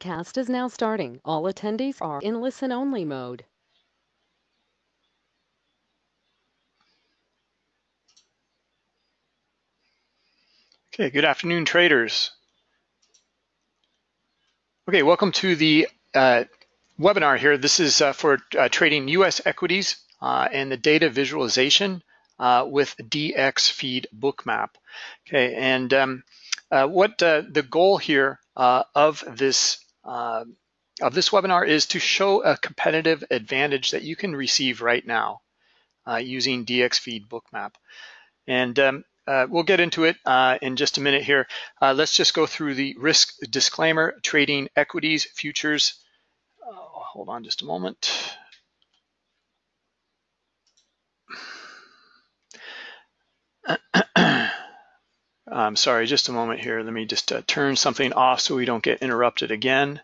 webcast is now starting. All attendees are in listen-only mode. Okay, good afternoon, traders. Okay, welcome to the uh, webinar here. This is uh, for uh, trading U.S. equities uh, and the data visualization uh, with DXFeed Bookmap. Okay, and um, uh, what the goal here of this of this webinar is to show a competitive advantage that you can receive right now using DXFeed Bookmap. And um, uh, we'll get into it uh, in just a minute here. Uh, let's just go through the risk disclaimer, trading equities, futures. hold on just a moment. I'm sorry, just a moment here. Let me just uh, turn something off so we don't get interrupted again.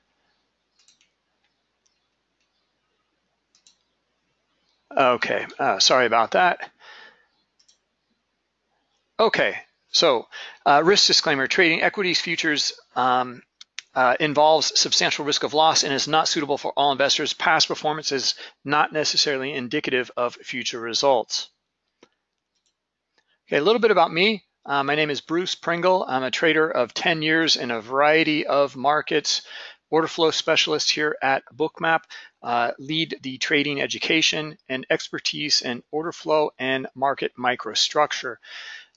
Okay, uh, sorry about that. Okay, so uh, risk disclaimer, trading equities futures um, uh, involves substantial risk of loss and is not suitable for all investors. Past performance is not necessarily indicative of future results. Okay, a little bit about me. Uh, my name is Bruce Pringle. I'm a trader of 10 years in a variety of markets, order flow specialist here at Bookmap, uh, lead the trading education and expertise in order flow and market microstructure.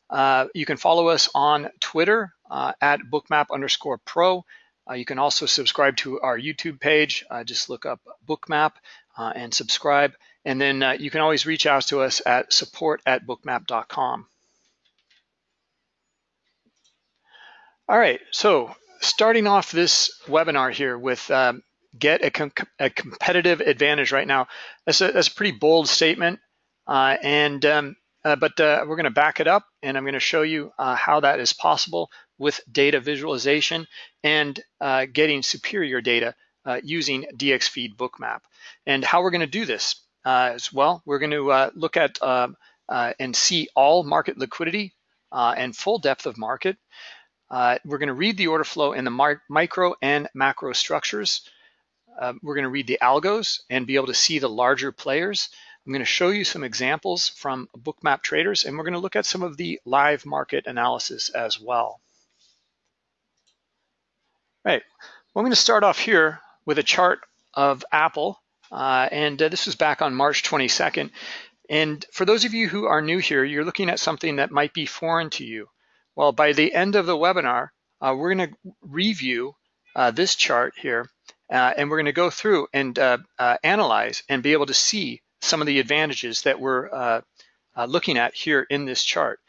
Uh, you can follow us on Twitter uh, at bookmap underscore pro. Uh, you can also subscribe to our YouTube page. Uh, just look up bookmap and subscribe. And then you can always reach out to us at support at bookmap.com. All right, so starting off this webinar here with um, get a, com a, competitive advantage right now. That's a, that's a pretty bold statement, uh, and um, uh, but uh, we're going to back it up, and I'm going to show you uh, how that is possible with data visualization and uh, getting superior data uh, using DXFeed Bookmap. And how we're going to do this as well, we're going to look at um, and see all market liquidity and full depth of market. Uh, we're going to read the order flow in the micro and macro structures. Uh, we're going to read the algos and be able to see the larger players. I'm going to show you some examples from bookmap traders, and we're going to look at some of the live market analysis as well. Right, well, I'm going to start off here with a chart of Apple, uh, and uh, this was back on March 22nd. And for those of you who are new here, you're looking at something that might be foreign to you. Well, by the end of the webinar, uh, we're going to review uh, this chart here, uh, and we're going to go through and uh, uh, analyze and be able to see some of the advantages that we're uh, looking at here in this chart.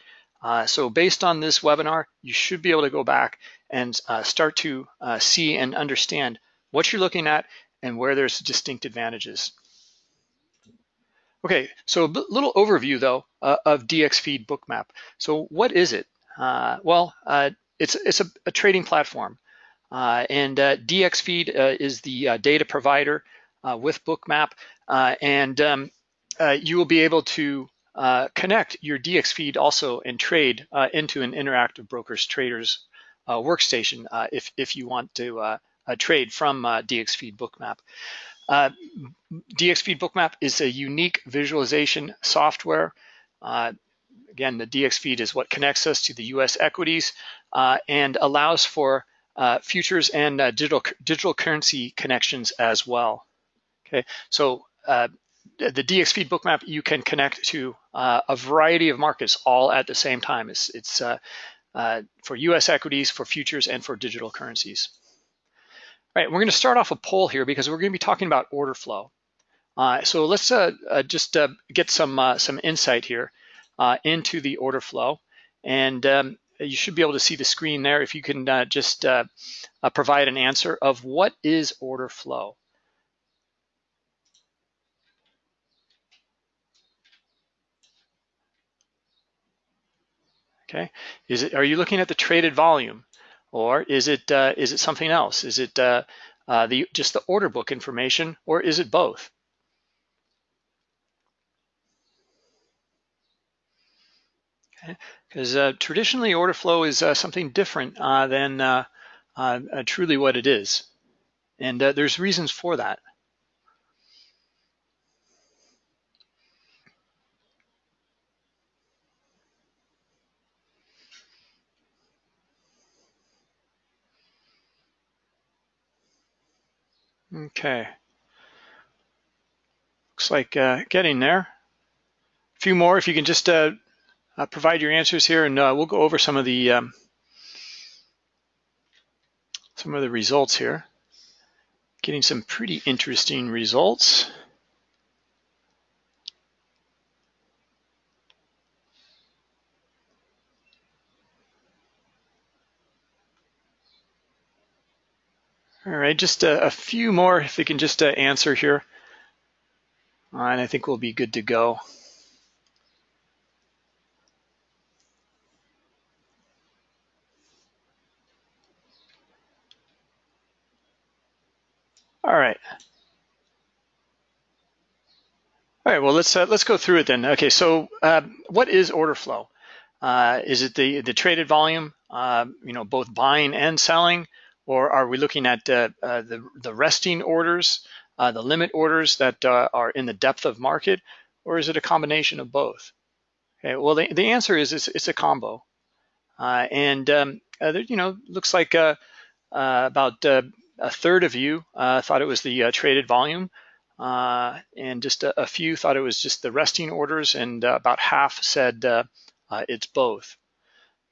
so based on this webinar, you should be able to go back and start to see and understand what you're looking at and where there's distinct advantages. Okay, so a little overview though uh, of DXFeed Bookmap. So what is it? Uh, well, uh, it's, it's a, a, trading platform. Uh, and uh, DXFeed uh, is the uh, data provider with Bookmap. and um, you will be able to connect your DXFeed also and trade into an interactive brokers traders workstation if, if you want to trade from DXFeed Bookmap. Uh, DXFeed Bookmap is a unique visualization software. Uh, Again, the DX feed is what connects us to the US equities uh, and allows for uh, futures and uh, digital, digital currency connections as well. Okay, so uh, the DX feed bookmap, you can connect to uh, a variety of markets all at the same time. It's, it's uh, for US equities, for futures, and for digital currencies. All right, we're gonna start off a poll here because we're gonna be talking about order flow. so let's just get some, some insight here uh, into the order flow. And um, you should be able to see the screen there if you can uh, just uh, uh provide an answer of what is order flow. Okay, is it? Are you looking at the traded volume, or is it uh, is it something else? Is it uh, the just the order book information, or is it both? Because uh, traditionally order flow is uh, something different uh, than uh, uh, uh, truly what it is. And there's reasons for that. Okay. Looks like getting there. A few more, if you can just uh, provide your answers here, and uh, we'll go over some of the um, some of the results here. Getting some pretty interesting results. All right, just a, a few more, if we can just uh, answer here. Uh, and I think we'll be good to go. All right. All right, well, let's uh, let's go through it then. Okay, so uh, what is order flow? Uh, is it the, the traded volume, uh, you know, both buying and selling? Or are we looking at uh, uh, the, the resting orders, the limit orders that are in the depth of market, or is it a combination of both? Okay, well, the, the answer is it's, it's a combo. and, um, there, you know, looks like about a third of you thought it was the traded volume. Uh, and just a, a, few thought it was just the resting orders, and uh, about half said uh, it's both.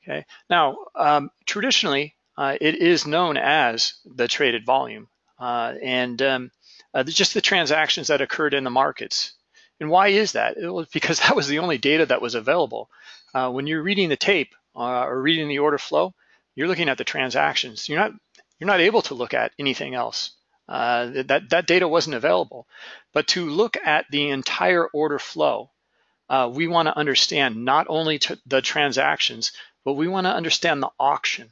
Okay. Now, um, traditionally, uh, it is known as the traded volume uh, and um, uh, just the transactions that occurred in the markets. And why is that? It was because that was the only data that was available. Uh, when you're reading the tape uh, or reading the order flow, you're looking at the transactions. You're not you're not able to look at anything else. Uh, that that data wasn't available. But to look at the entire order flow, we want to understand not only the transactions, but we want to understand the auction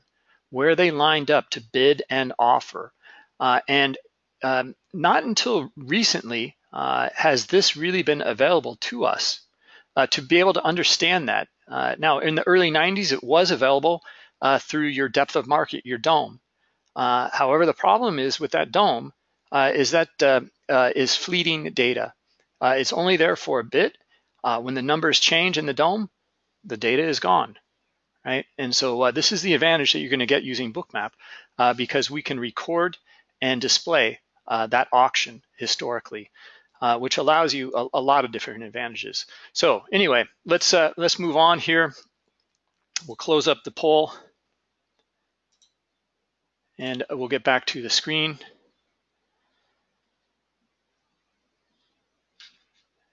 where they lined up to bid and offer. Uh, and um, not until recently uh, has this really been available to us uh, to be able to understand that. Uh, now, in the early 90s, it was available uh, through your depth of market, your DOM. Uh, however, the problem is with that DOM is that is fleeting data. it's only there for a bit. when the numbers change in the DOM, the data is gone right? And so uh, this is the advantage that you're going to get using Bookmap uh, because we can record and display uh, that auction historically, uh, which allows you a, a, lot of different advantages. So anyway, let's uh, let's move on here. We'll close up the poll and we'll get back to the screen.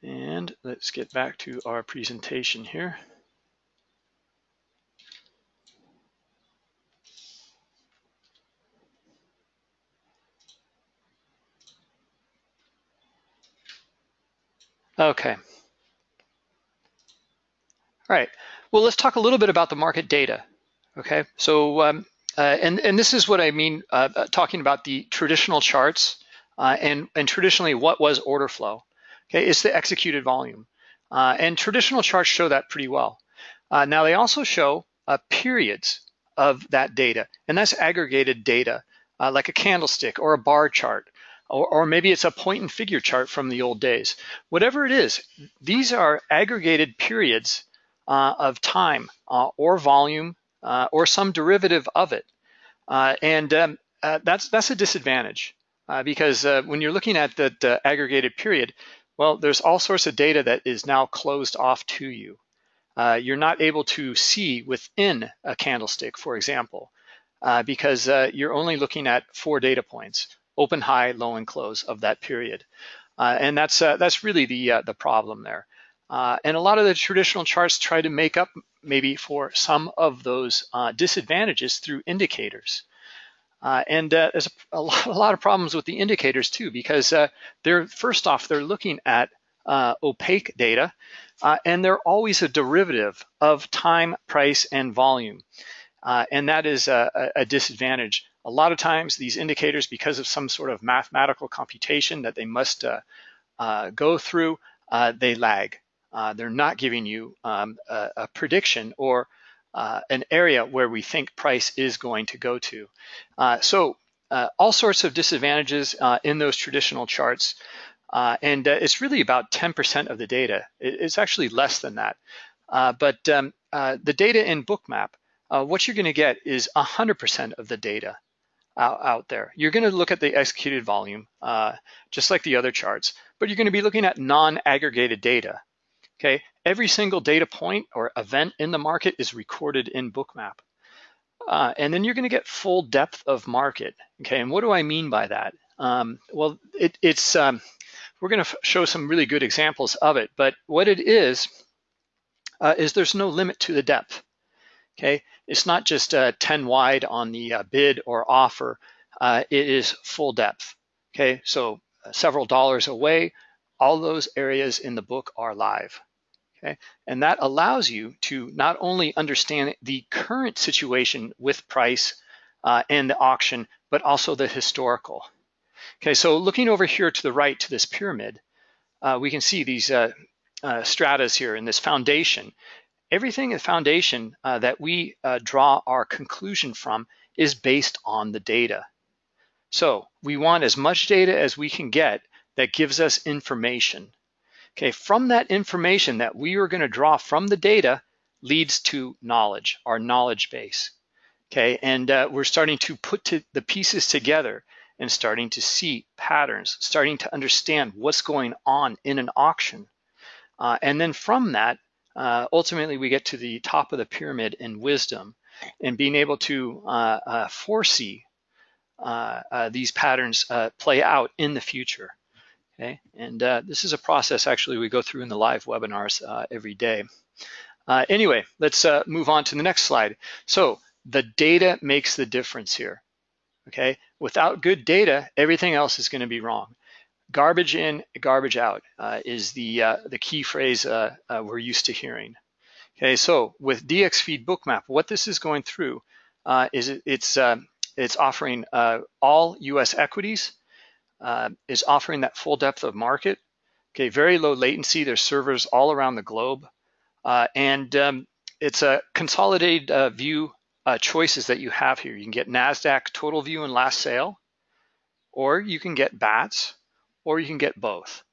And let's get back to our presentation here. Okay. All right. Well, let's talk a little bit about the market data. Okay. So, um, uh, and and this is what I mean uh, uh, talking about the traditional charts uh, and and traditionally what was order flow. Okay, it's the executed volume, uh, and traditional charts show that pretty well. Uh, now they also show periods of that data, and that's aggregated data, like a candlestick or a bar chart or, or maybe it's a point and figure chart from the old days. Whatever it is, these are aggregated periods of time or volume or some derivative of it. Uh, and um, uh, that's, that's a disadvantage uh, because when you're looking at the aggregated period, well, there's all sorts of data that is now closed off to you. you're not able to see within a candlestick, for example, because you're only looking at four data points open, high, low, and close of that period. Uh, and that's uh, that's really the uh, the problem there. Uh, and a lot of the traditional charts try to make up maybe for some of those uh, disadvantages through indicators. Uh, and there's a, a, lot, a, lot, of problems with the indicators too, because they're first off they're looking at opaque data, and they're always a derivative of time, price, and volume. and that is a, a disadvantage a lot of times these indicators, because of some sort of mathematical computation that they must uh, uh, go through, uh, they lag. Uh, they're not giving you um, a, a, prediction or uh, an area where we think price is going to go to. Uh, so uh, all sorts of disadvantages uh, in those traditional charts. Uh, and uh, it's really about 10% of the data. It, it's actually less than that. Uh, but um, the data in Bookmap, what you're gonna get is 100% of the data out, there. You're gonna look at the executed volume, just like the other charts, but you're gonna be looking at non-aggregated data. Okay, every single data point or event in the market is recorded in Bookmap. Uh, and then you're going to get full depth of market. Okay, and what do I mean by that? Um, well, it, it's um, we're going to show some really good examples of it, but what it is uh, is there's no limit to the depth. Okay, it's not just uh, 10 wide on the uh, bid or offer. Uh, it is full depth. Okay, so uh, several dollars away, all those areas in the book are live. Okay? And that allows you to not only understand the current situation with price uh, and the auction, but also the historical. Okay, so looking over here to the right to this pyramid, uh, we can see these uh, uh stratas here in this foundation. Everything in the foundation uh, that we uh, draw our conclusion from is based on the data. So we want as much data as we can get that gives us information. Okay, from that information that we are going to draw from the data leads to knowledge, our knowledge base. Okay, and uh, we're starting to put to the pieces together and starting to see patterns, starting to understand what's going on in an auction. Uh, and then from that, uh, ultimately we get to the top of the pyramid in wisdom and being able to uh, uh, foresee uh, these patterns play out in the future. Okay, and uh, this is a process actually we go through in the live webinars uh, every day. Uh, anyway, let's uh, move on to the next slide. So the data makes the difference here. Okay, without good data, everything else is going to be wrong. Garbage in, garbage out uh, is the uh, the key phrase we're used to hearing. Okay, so with DXFeed Bookmap, what this is going through is it, it's it's offering all U.S. equities uh, is offering that full depth of market. Okay, very low latency. There's servers all around the globe. Uh, and um, it's a consolidated uh, view uh, choices that you have here. You can get NASDAQ total view and last sale, or you can get BATS, or you can get both.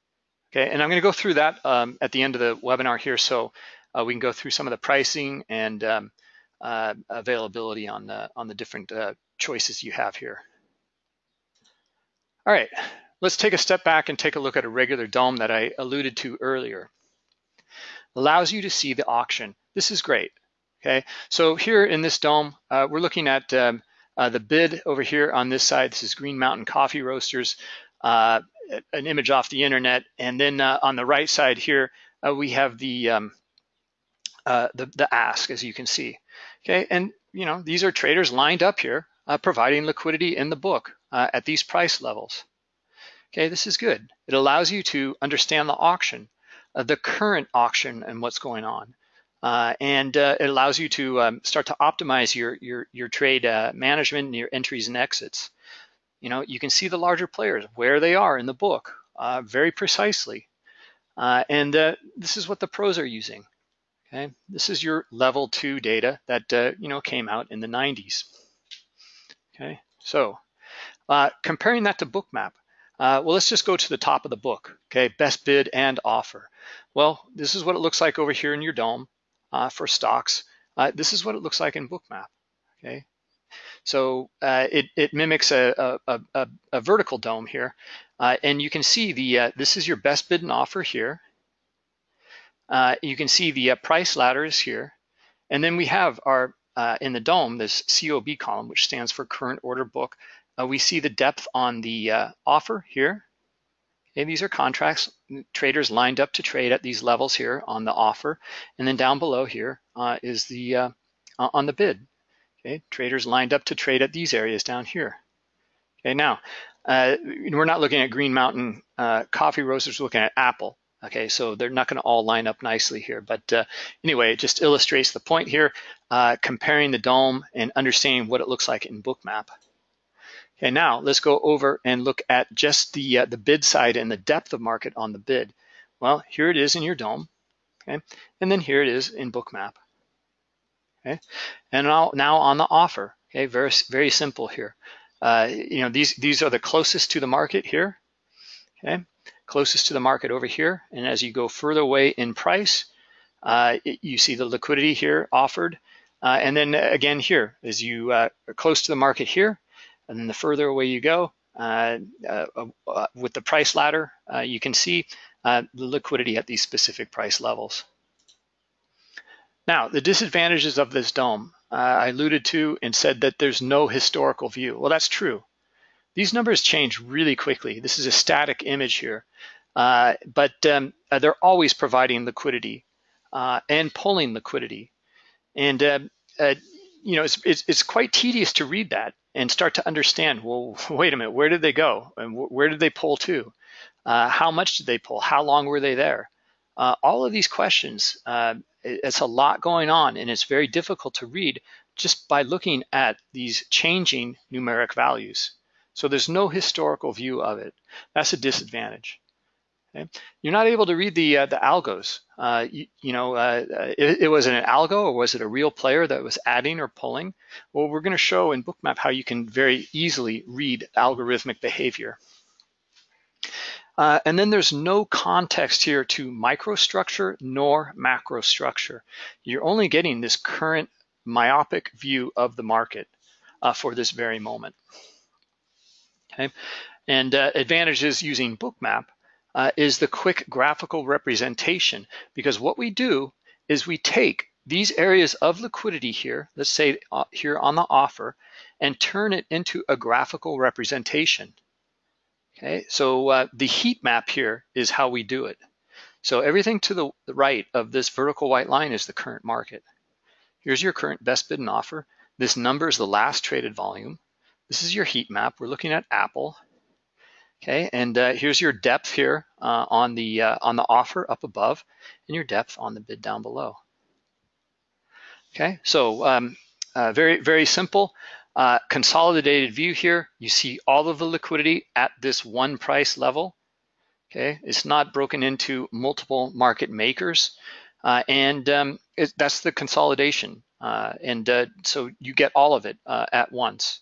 Okay, and I'm gonna go through that um, at the end of the webinar here so uh, we can go through some of the pricing and um, uh, availability on the, on the different choices you have here. All right, let's take a step back and take a look at a regular DOM that I alluded to earlier. Allows you to see the auction. This is great, okay? So here in this DOM, uh, we're looking at um, uh, the bid over here on this side. This is Green Mountain Coffee Roasters, uh, an image off the internet. And then uh, on the right side here, uh, we have the, um, uh, the, the ask, as you can see. Okay, and you know these are traders lined up here, providing liquidity in the book uh, at these price levels. Okay, this is good. It allows you to understand the auction, uh, the current auction and what's going on. Uh, and uh, it allows you to um, start to optimize your, your, your trade uh, management and your entries and exits. You know, you can see the larger players, where they are in the book uh, very precisely. and this is what the pros are using. Okay, this is your level two data that, you know, came out in the 90s. Okay, so uh, comparing that to Bookmap, uh, well, let's just go to the top of the book, okay? Best bid and offer. Well, this is what it looks like over here in your DOM uh, for stocks. Uh, this is what it looks like in Bookmap, okay? So uh, it, it mimics a, a, a, a, vertical DOM here. Uh, and you can see the this is your best bid and offer here. you can see the price ladders here. And then we have our, in the DOM, this COB column, which stands for current order book. Uh, we see the depth on the uh, offer here. Okay, these are contracts, traders lined up to trade at these levels here on the offer. And then down below here uh, is the uh, on the bid. Okay, traders lined up to trade at these areas down here. Okay, now uh, we're not looking at Green Mountain uh, coffee roasters, we're looking at Apple. Okay, so they're not going to all line up nicely here. But uh, anyway, it just illustrates the point here, uh, comparing the DOM and understanding what it looks like in Bookmap. Okay, now let's go over and look at just the, uh, the bid side and the depth of market on the bid. Well, here it is in your DOM, okay? And then here it is in Bookmap, okay? And now, now on the offer, okay, very, very simple here. uh, you know, these, these are the closest to the market here, okay? Closest to the market over here. And as you go further away in price, uh, it, you see the liquidity here offered. Uh, and then again here, as you uh, are close to the market here, and then the further away you go, uh, uh, uh, with the price ladder, you can see the liquidity at these specific price levels. Now, the disadvantages of this DOM, I alluded to and said that there's no historical view. Well, that's true. These numbers change really quickly. This is a static image here, uh, but um, uh, they're always providing liquidity uh, and pulling liquidity. And, you know, it's, it's, it's, quite tedious to read that and start to understand, well, wait a minute, where did they go? And where did they pull to? how much did they pull? How long were they there? all of these questions, it's a lot going on and it's very difficult to read just by looking at these changing numeric values. So there's no historical view of it. That's a disadvantage. Okay? You're not able to read the uh, the algos. Uh, you, you, know, uh, it, it, was an algo or was it a real player that was adding or pulling? Well, we're going to show in Bookmap how you can very easily read algorithmic behavior. Uh, and then there's no context here to microstructure nor macrostructure. You're only getting this current myopic view of the market uh, for this very moment. Okay, and uh, advantages using Bookmap uh, is the quick graphical representation because what we do is we take these areas of liquidity here, let's say uh, here on the offer, and turn it into a graphical representation. Okay, so uh, the heat map here is how we do it. So everything to the, the right of this vertical white line is the current market. Here's your current best bid and offer. This number is the last traded volume. This is your heat map. We're looking at Apple. Okay, and uh, here's your depth here uh, on the uh, on the offer up above, and your depth on the bid down below. Okay, so um, uh, very very simple. Uh, consolidated view here. You see all of the liquidity at this one price level. Okay, it's not broken into multiple market makers, uh, and um, it, that's the consolidation. and so you get all of it at once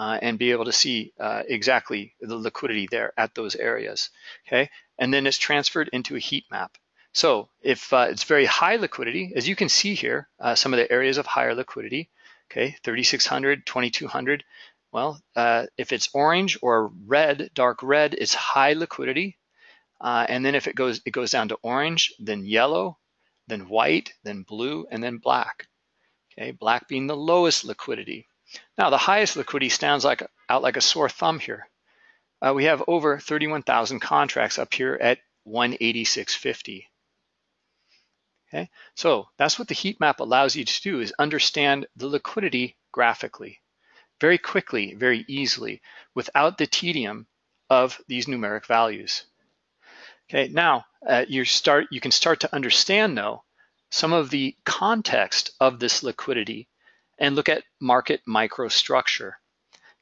uh, and be able to see uh, exactly the liquidity there at those areas, okay? And then it's transferred into a heat map. So if uh, it's very high liquidity, as you can see here, uh, some of the areas of higher liquidity, okay, 3,600, 2,200, well, uh, if it's orange or red, dark red, it's high liquidity. Uh, and then if it goes, it goes down to orange, then yellow, then white, then blue, and then black. Okay, black being the lowest liquidity. Now, the highest liquidity stands like, out like a sore thumb here. Uh, we have over 31,000 contracts up here at 186.50. Okay, so that's what the heat map allows you to do is understand the liquidity graphically, very quickly, very easily, without the tedium of these numeric values. Okay, now uh, you start. You can start to understand though some of the context of this liquidity and look at market microstructure,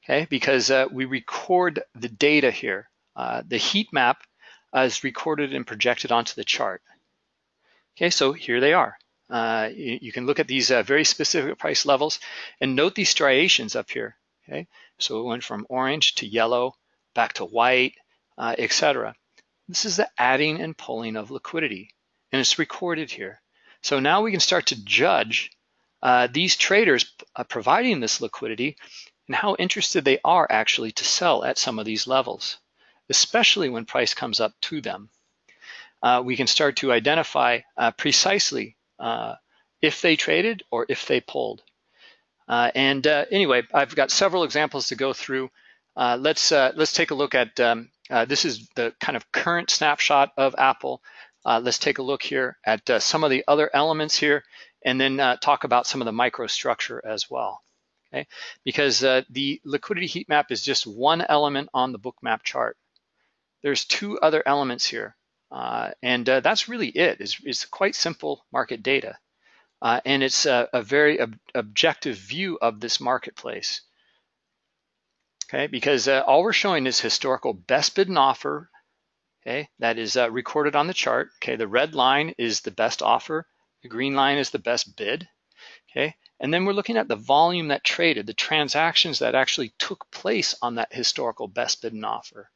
okay? Because uh, we record the data here. Uh, the heat map uh, is recorded and projected onto the chart. Okay, so here they are. Uh, you, you, can look at these uh, very specific price levels and note these striations up here, okay? So it went from orange to yellow, back to white, uh, etc. This is the adding and pulling of liquidity, and it's recorded here. So now we can start to judge uh, these traders uh, providing this liquidity and how interested they are actually to sell at some of these levels, especially when price comes up to them. Uh, we can start to identify uh, precisely if they traded or if they pulled. And anyway, I've got several examples to go through. let's let's take a look at um, this is the kind of current snapshot of Apple. let's take a look here at some of the other elements here and then uh, talk about some of the microstructure as well. Okay, because uh, the liquidity heat map is just one element on the book map chart. There's two other elements here, uh, and uh, that's really it. It's, it's, quite simple market data, uh, and it's a, a very ob objective view of this marketplace. Okay, because uh, all we're showing is historical best bid and offer. Okay, that is recorded on the chart. Okay, the red line is the best offer the green line is the best bid, okay? And then we're looking at the volume that traded, the transactions that actually took place on that historical best bid and offer.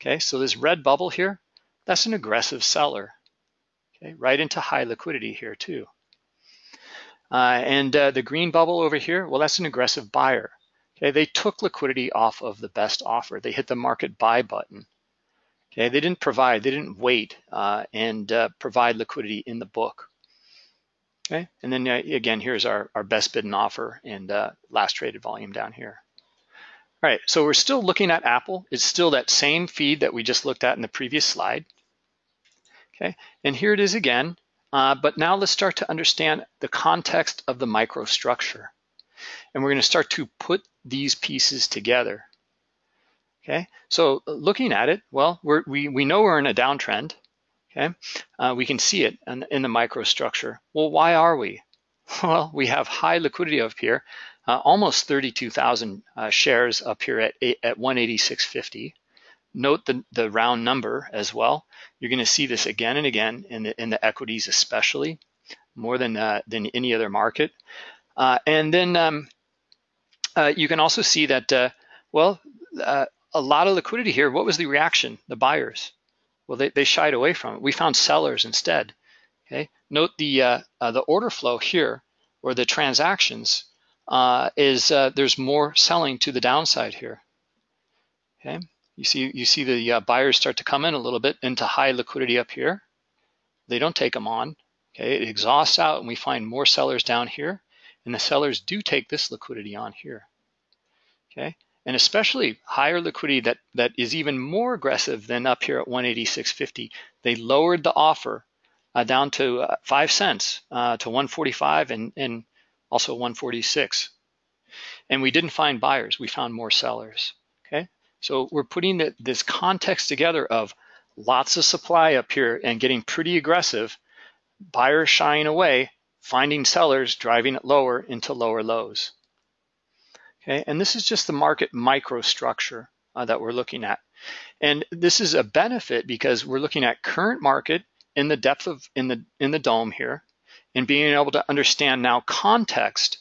Okay, so this red bubble here, that's an aggressive seller. Okay, right into high liquidity here too. Uh, and uh, the green bubble over here, well, that's an aggressive buyer. Okay, they took liquidity off of the best offer. They hit the market buy button. Okay, they didn't provide, they didn't wait uh, and uh, provide liquidity in the book. Okay, and then uh, again, here's our, our best bid and offer and uh, last traded volume down here. All right, so we're still looking at Apple. It's still that same feed that we just looked at in the previous slide. Okay, and here it is again, uh, but now let's start to understand the context of the microstructure. And we're gonna start to put these pieces together. Okay, so looking at it, well, we we, know we're in a downtrend. Okay, uh, we can see it in, in the microstructure. Well, why are we? Well, we have high liquidity up here, uh, almost 32,000 uh, shares up here at, at 186.50. Note the, the round number as well. You're going to see this again and again in the, in the equities especially, more than, uh, than any other market. Uh, and then um, uh, you can also see that, well, a lot of liquidity here. What was the reaction? The buyers. Well, they, they shied away from it. We found sellers instead. Okay. Note the uh, uh, the order flow here, or the transactions, uh, is uh, there's more selling to the downside here. Okay. You see you see the uh, buyers start to come in a little bit into high liquidity up here. They don't take them on. Okay. It exhausts out, and we find more sellers down here, and the sellers do take this liquidity on here. Okay and especially higher liquidity that, that is even more aggressive than up here at 186.50. They lowered the offer uh, down to uh, five cents uh, to 145 and, and also 146. And we didn't find buyers, we found more sellers, okay? So we're putting the, this context together of lots of supply up here and getting pretty aggressive, buyers shying away, finding sellers driving it lower into lower lows. Okay, and this is just the market microstructure uh, that we're looking at. And this is a benefit because we're looking at current market in the depth of in the in the DOM here and being able to understand now context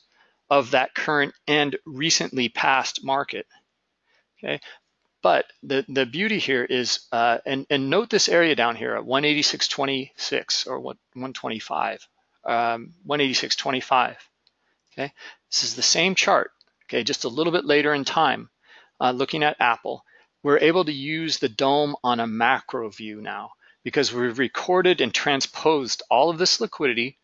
of that current and recently past market. Okay, but the, the beauty here is, uh, and, and note this area down here at 186.26 or 125, um, 186.25. Okay, this is the same chart okay, just a little bit later in time, uh, looking at Apple, we're able to use the DOM on a macro view now because we've recorded and transposed all of this liquidity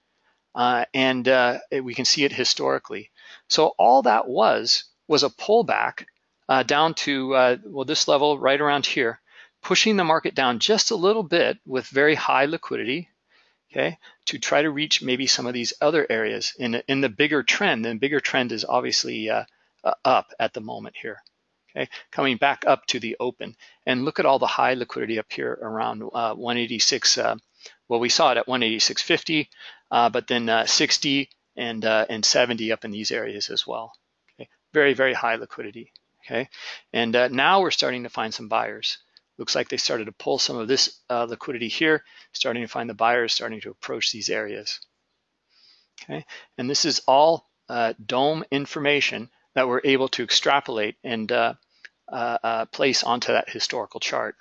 uh, and uh, we can see it historically. So all that was, was a pullback uh, down to, uh, well, this level right around here, pushing the market down just a little bit with very high liquidity, okay, to try to reach maybe some of these other areas in, in the bigger trend. The bigger trend is obviously uh, uh, up at the moment here. Okay, coming back up to the open. And look at all the high liquidity up here around uh, 186. Uh, well, we saw it at 186.50, uh, but then uh, 60 and, uh, and 70 up in these areas as well. Okay, very, very high liquidity. Okay, and now we're starting to find some buyers. Looks like they started to pull some of this liquidity here, starting to find the buyers starting to approach these areas. Okay, and this is all DOM information that we're able to extrapolate and uh, uh, uh, place onto that historical chart.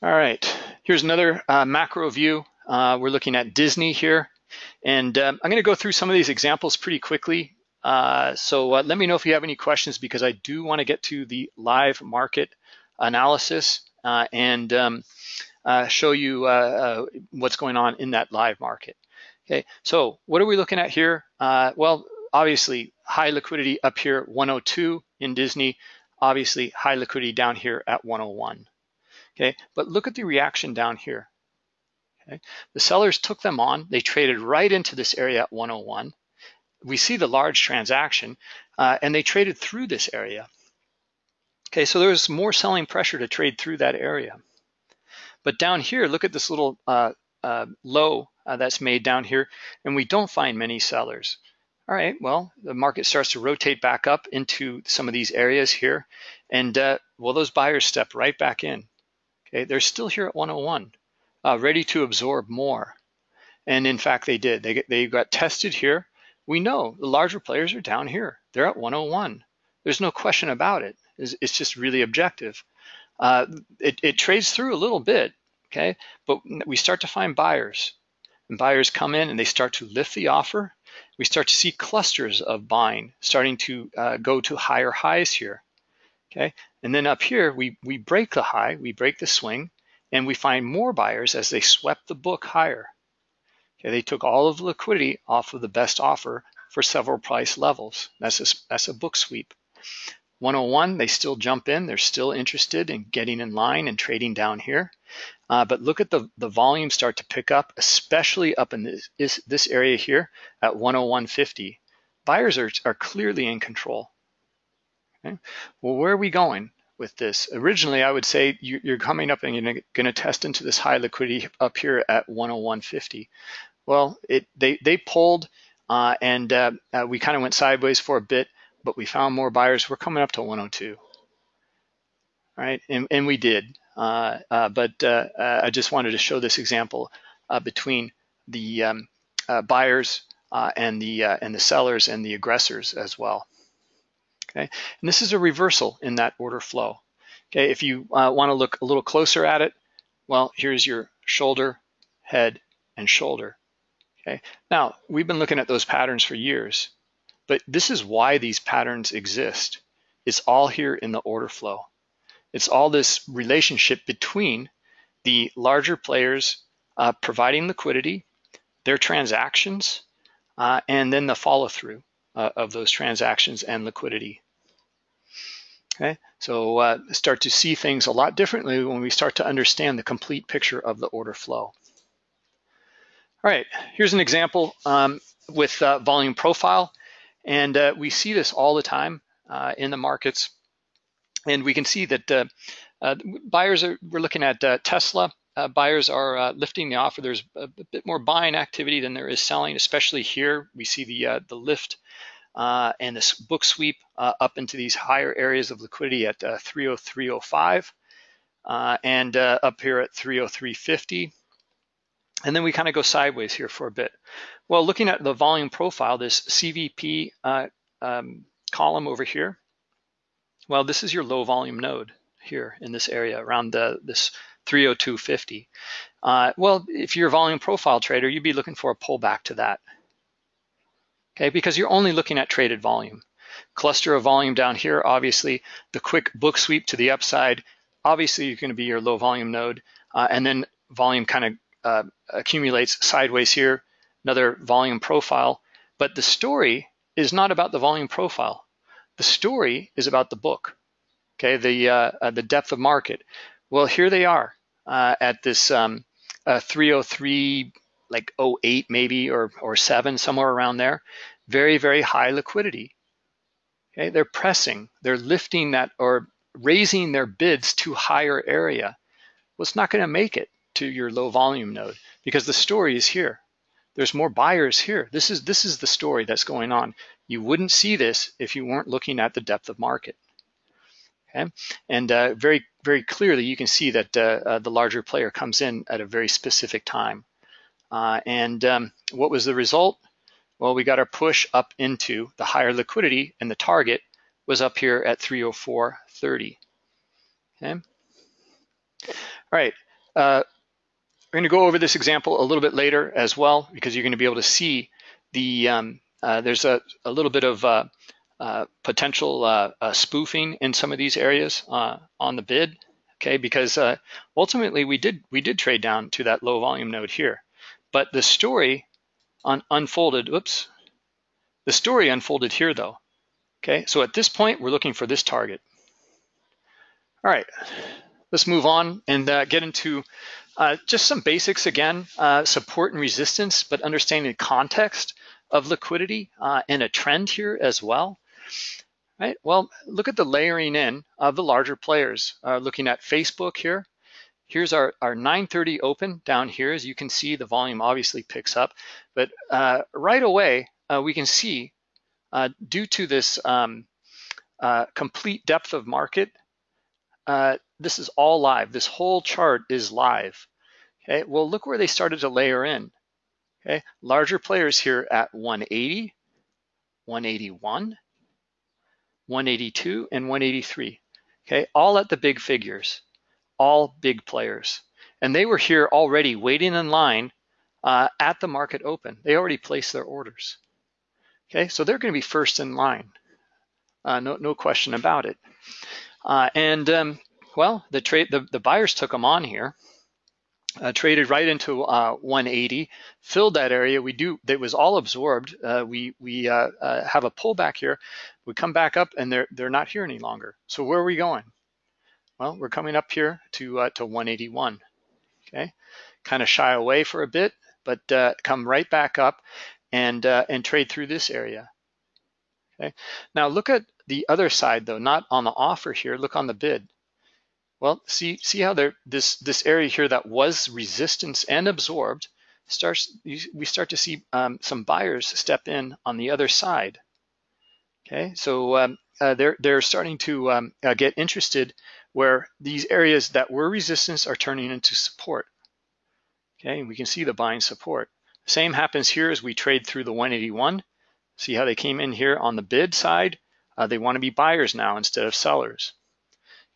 All right, here's another uh, macro view. Uh, we're looking at Disney here. And um, I'm gonna go through some of these examples pretty quickly. Uh, so let me know if you have any questions because I do wanna get to the live market analysis and um, show you what's going on in that live market. Okay, so what are we looking at here? well, obviously high liquidity up here 102 in Disney, obviously high liquidity down here at 101. Okay, but look at the reaction down here. Okay, the sellers took them on, they traded right into this area at 101. We see the large transaction uh, and they traded through this area. Okay, so there was more selling pressure to trade through that area. But down here, look at this little uh, uh, low uh, that's made down here, and we don't find many sellers. All right, well, the market starts to rotate back up into some of these areas here. And uh, well, those buyers step right back in. Okay, they're still here at 101, uh, ready to absorb more. And in fact, they did. They, they got tested here. We know the larger players are down here. They're at 101. There's no question about it. It's, it's just really objective. Uh, it, it trades through a little bit, okay? But we start to find buyers. And buyers come in and they start to lift the offer. We start to see clusters of buying starting to uh, go to higher highs here, okay? And then up here, we, we break the high, we break the swing, and we find more buyers as they swept the book higher. Okay, they took all of the liquidity off of the best offer for several price levels. That's a, that's a book sweep. 101, they still jump in. They're still interested in getting in line and trading down here. Uh, but look at the, the volume start to pick up, especially up in this, this, this area here at 101.50. Buyers are, are clearly in control. Okay. Well, where are we going with this? Originally, I would say you, are coming up and you're going to test into this high liquidity up here at 101.50. Well, it they they pulled uh, and uh, uh, we kind of went sideways for a bit, but we found more buyers. We're coming up to 102, right? And, and we did. Uh, uh, but uh, I just wanted to show this example between the um, buyers and the and the sellers and the aggressors as well. Okay, and this is a reversal in that order flow. Okay, if you want to look a little closer at it, well, here's your shoulder, head, and shoulder. Okay. Now, we've been looking at those patterns for years, but this is why these patterns exist. It's all here in the order flow. It's all this relationship between the larger players uh, providing liquidity, their transactions, uh, and then the follow through uh, of those transactions and liquidity. Okay, so uh, start to see things a lot differently when we start to understand the complete picture of the order flow. All right, here's an example um, with uh, volume profile. And uh, we see this all the time in the markets. And we can see that uh, uh, buyers are, we're looking at uh, Tesla. buyers are lifting the offer. There's a, bit more buying activity than there is selling, especially here. We see the, the lift and this book sweep up into these higher areas of liquidity at 303.05 and up here at 303.50. And then we kind of go sideways here for a bit. Well, looking at the volume profile, this CVP uh, um, column over here, well, this is your low volume node here in this area around the, this 302.50. Uh, well, if you're a volume profile trader, you'd be looking for a pullback to that. Okay, because you're only looking at traded volume. Cluster of volume down here, obviously, the quick book sweep to the upside, obviously you're gonna be your low volume node, uh, and then volume kind of uh, accumulates sideways here, another volume profile. But the story is not about the volume profile. The story is about the book, okay, the, uh, uh, the depth of market. Well, here they are uh, at this um, uh, 303, like 08 maybe, or, or 7, somewhere around there. Very, very high liquidity. Okay, they're pressing, they're lifting that or raising their bids to higher area. Well, it's not going to make it to your low volume node because the story is here. There's more buyers here. This is this is the story that's going on. You wouldn't see this if you weren't looking at the depth of market. Okay, and uh, very very clearly you can see that uh, uh, the larger player comes in at a very specific time. Uh, and um, what was the result? Well, we got our push up into the higher liquidity, and the target was up here at 304.30. Okay. All right. Uh, we're going to go over this example a little bit later as well because you're going to be able to see the um, uh, there's a, a, little bit of uh, uh, potential uh, uh, spoofing in some of these areas on the bid. Okay, because ultimately we did we did trade down to that low volume node here, but the story un unfolded. Oops, the story unfolded here though. Okay, so at this point we're looking for this target. All right, let's move on and get into uh, just some basics again, uh, support and resistance, but understanding the context of liquidity uh, and a trend here as well. Right. Well, look at the layering in of the larger players. Uh, looking at Facebook here. Here's our, our 930 open down here. As you can see, the volume obviously picks up. But uh, right away, uh, we can see due to this um, complete depth of market, uh, this is all live. This whole chart is live. Okay, well, look where they started to layer in. Okay, larger players here at 180, 181, 182, and 183. Okay, all at the big figures, all big players. And they were here already waiting in line uh, at the market open. They already placed their orders. Okay, so they're going to be first in line. Uh, no, no question about it. Uh, and um, well, the trade, the, the buyers took them on here uh, traded right into uh, 180, filled that area. We do, it was all absorbed. Uh, we we uh, uh, have a pullback here. We come back up and they're they're not here any longer. So where are we going? Well, we're coming up here to uh, to 181. Okay, kind of shy away for a bit, but come right back up and and trade through this area. Okay, now look at the other side though, not on the offer here. Look on the bid. Well, see, see how there this this area here that was resistance and absorbed starts. We start to see um, some buyers step in on the other side. Okay, so um, uh, they're they're starting to um, uh, get interested where these areas that were resistance are turning into support. Okay, and we can see the buying support. Same happens here as we trade through the 181. See how they came in here on the bid side. Uh, they want to be buyers now instead of sellers.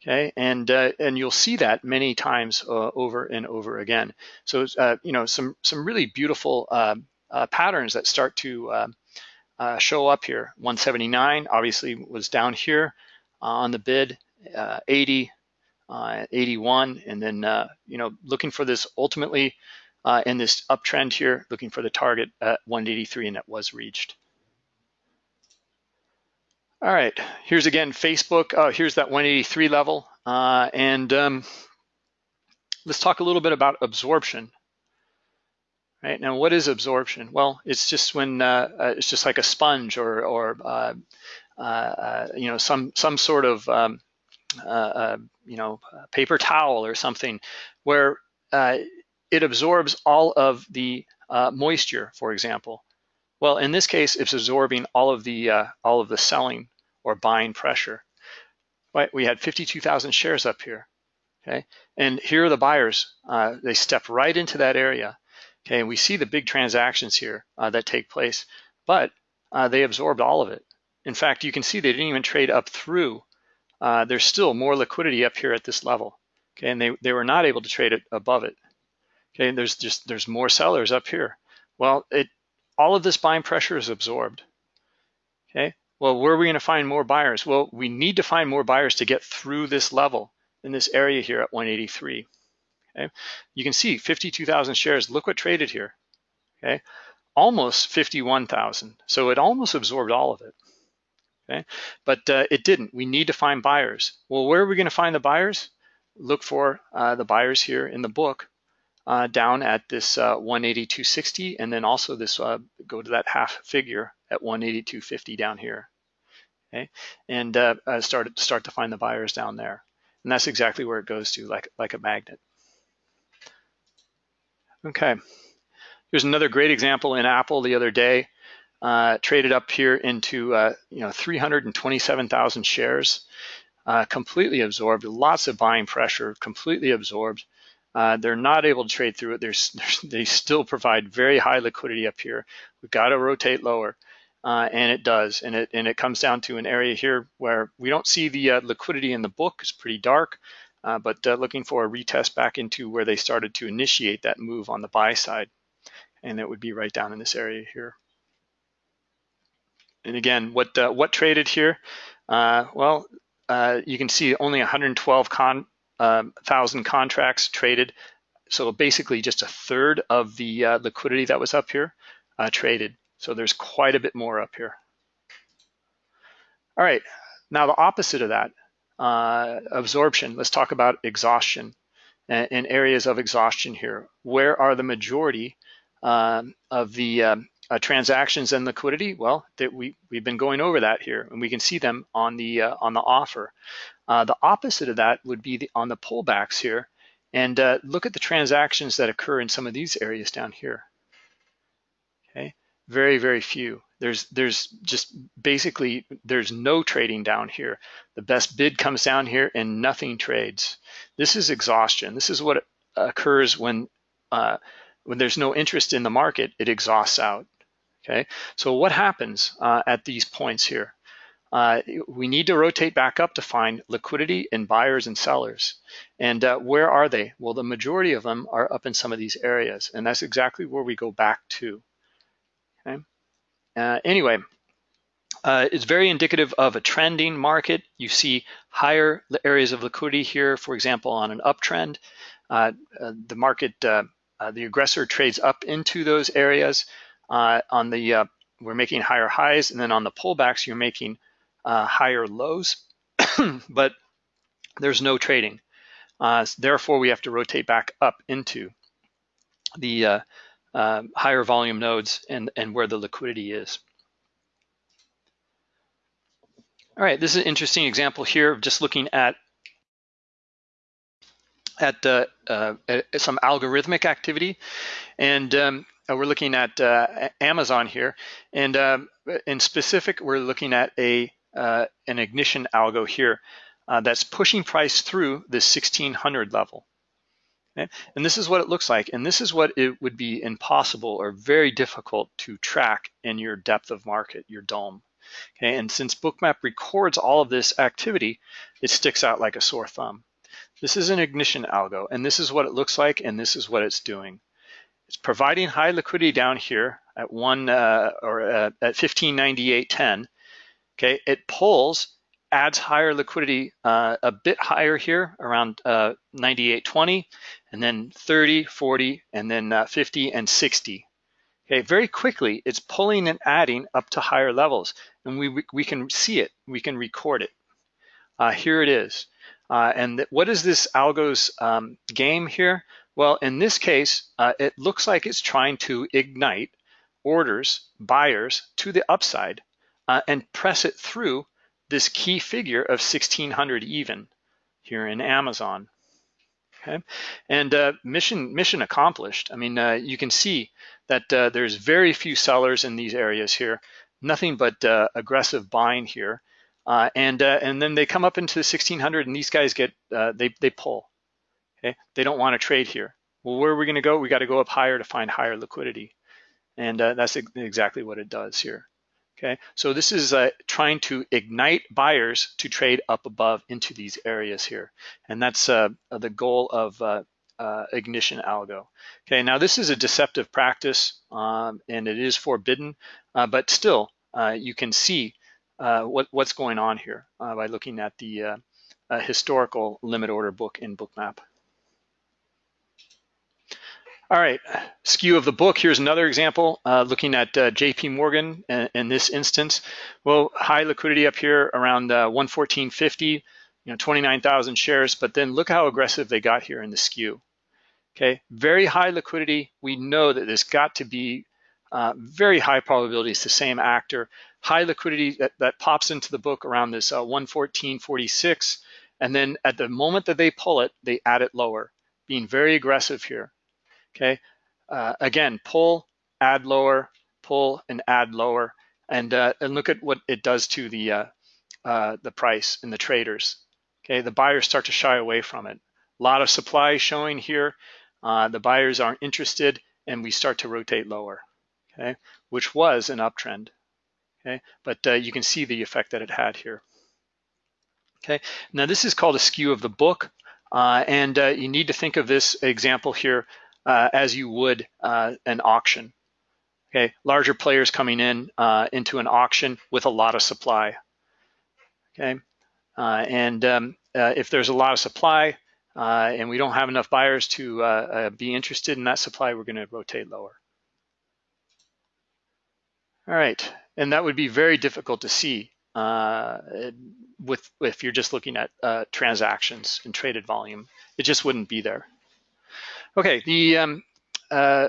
Okay, and uh, and you'll see that many times uh, over and over again. So uh, you know some some really beautiful uh, uh, patterns that start to uh, show up here. 179 obviously was down here on the bid, 80, 81, and then you know looking for this ultimately in this uptrend here, looking for the target at 183, and that was reached. All right, here's again Facebook. Oh, here's that 183 level. Uh, and um, let's talk a little bit about absorption. Right now, what is absorption? Well, it's just when uh, uh, it's just like a sponge or, or uh, uh, uh, you know, some some sort of um, you know paper towel or something, where it absorbs all of the moisture, for example. Well, in this case, it's absorbing all of the all of the selling or buying pressure. Right, we had 52,000 shares up here. Okay, and here are the buyers. Uh, they step right into that area. Okay, and we see the big transactions here uh, that take place, but uh, they absorbed all of it. In fact, you can see they didn't even trade up through. Uh, there's still more liquidity up here at this level. Okay, and they, they were not able to trade it above it. Okay, and there's just there's more sellers up here. Well, it all of this buying pressure is absorbed. Okay, well, where are we going to find more buyers? Well, we need to find more buyers to get through this level in this area here at 183. Okay, you can see 52,000 shares. Look what traded here. Okay, almost 51,000. So it almost absorbed all of it. Okay, but uh, it didn't. We need to find buyers. Well, where are we going to find the buyers? Look for uh, the buyers here in the book uh, down at this uh, 182.60, and then also this uh, go to that half figure at 182.50 down here okay? And uh, start start to find the buyers down there, and that's exactly where it goes to, like like a magnet. Okay, here's another great example in Apple the other day. Uh, traded up here into uh, you know 327,000 shares, uh, completely absorbed, lots of buying pressure, completely absorbed. Uh, they're not able to trade through it. They still provide very high liquidity up here. We've got to rotate lower uh, and it does. And it, and it comes down to an area here where we don't see the uh, liquidity in the book. It's pretty dark, uh, but uh, looking for a retest back into where they started to initiate that move on the buy side. And it would be right down in this area here. And again, what uh, what traded here? Uh, well, you can see only 112 con, um, thousand contracts traded. So basically just a third of the liquidity that was up here traded. So there's quite a bit more up here. All right, now the opposite of that, uh, absorption, let's talk about exhaustion and, areas of exhaustion here. Where are the majority um, of the um, uh, transactions and liquidity? Well, that we, we've been going over that here and we can see them on the, uh, on the offer. Uh, the opposite of that would be the, on the pullbacks here. And uh, look at the transactions that occur in some of these areas down here. Okay, very, very few. There's there's just basically there's no trading down here. The best bid comes down here and nothing trades. This is exhaustion. This is what occurs when uh, when there's no interest in the market, it exhausts out. Okay, so what happens uh, at these points here? Uh, we need to rotate back up to find liquidity in buyers and sellers. And uh, where are they? Well, the majority of them are up in some of these areas, and that's exactly where we go back to. Okay. Uh, anyway, uh, it's very indicative of a trending market. You see higher areas of liquidity here, for example, on an uptrend. Uh, uh, the market, the aggressor trades up into those areas. on the, we're making higher highs, and then on the pullbacks, you're making uh, higher lows, but there's no trading. Uh, therefore, we have to rotate back up into the uh, uh, higher volume nodes and, and where the liquidity is. All right, this is an interesting example here of just looking at at, uh, uh, at some algorithmic activity. And um, we're looking at uh, Amazon here. And um, in specific, we're looking at a uh, an ignition algo here uh, that's pushing price through this 1600 level. Okay? And this is what it looks like. And this is what it would be impossible or very difficult to track in your depth of market, your DOM. Okay, and since Bookmap records all of this activity, it sticks out like a sore thumb. This is an ignition algo, and this is what it looks like, and this is what it's doing. It's providing high liquidity down here at one uh, or uh, at 1598.10, Okay, it pulls, adds higher liquidity uh, a bit higher here around uh, 98.20, and then 30, 40, and then uh, 50 and 60. Okay, very quickly, it's pulling and adding up to higher levels, and we, we can see it, we can record it. Uh, here it is. Uh, and what is this algo's um, game here? Well, in this case, uh, it looks like it's trying to ignite orders, buyers to the upside and press it through this key figure of 1600 even here in Amazon. Okay, and uh, mission mission accomplished. I mean, uh, you can see that uh, there's very few sellers in these areas here, nothing but uh, aggressive buying here, uh, and uh, and then they come up into the 1600, and these guys get they they pull. Okay, they don't want to trade here. Well, where are we going to go? We got to go up higher to find higher liquidity, and that's exactly what it does here. Okay, so this is uh, trying to ignite buyers to trade up above into these areas here. And that's uh, the goal of uh, uh, ignition algo. Okay, now this is a deceptive practice um, and it is forbidden, uh, but still uh, you can see what, what's going on here by looking at the historical limit order book in Bookmap. All right, skew of the book. Here's another example, uh, looking at uh, JP Morgan in, in, this instance. Well, high liquidity up here around uh, 114.50, you know, 29,000 shares, but then look how aggressive they got here in the skew. Okay, very high liquidity. We know that this got to be uh, very high probability it's the same actor. High liquidity that, that pops into the book around this uh, 114.46, and then at the moment that they pull it, they add it lower, being very aggressive here okay? Uh, again, pull, add lower, pull and add lower, and, uh, and look at what it does to the, uh, uh, the price and the traders. Okay, the buyers start to shy away from it. A lot of supply showing here. Uh, the buyers aren't interested and we start to rotate lower, okay, which was an uptrend, okay? But uh, you can see the effect that it had here. Okay, now this is called a skew of the book. Uh, and you need to think of this example here uh, as you would uh, an auction. Okay, larger players coming in uh, into an auction with a lot of supply. Okay, uh, and um, uh, if there's a lot of supply uh, and we don't have enough buyers to be interested in that supply, we're going to rotate lower. All right, and that would be very difficult to see with if you're just looking at transactions and traded volume. It just wouldn't be there. Okay, the um, uh,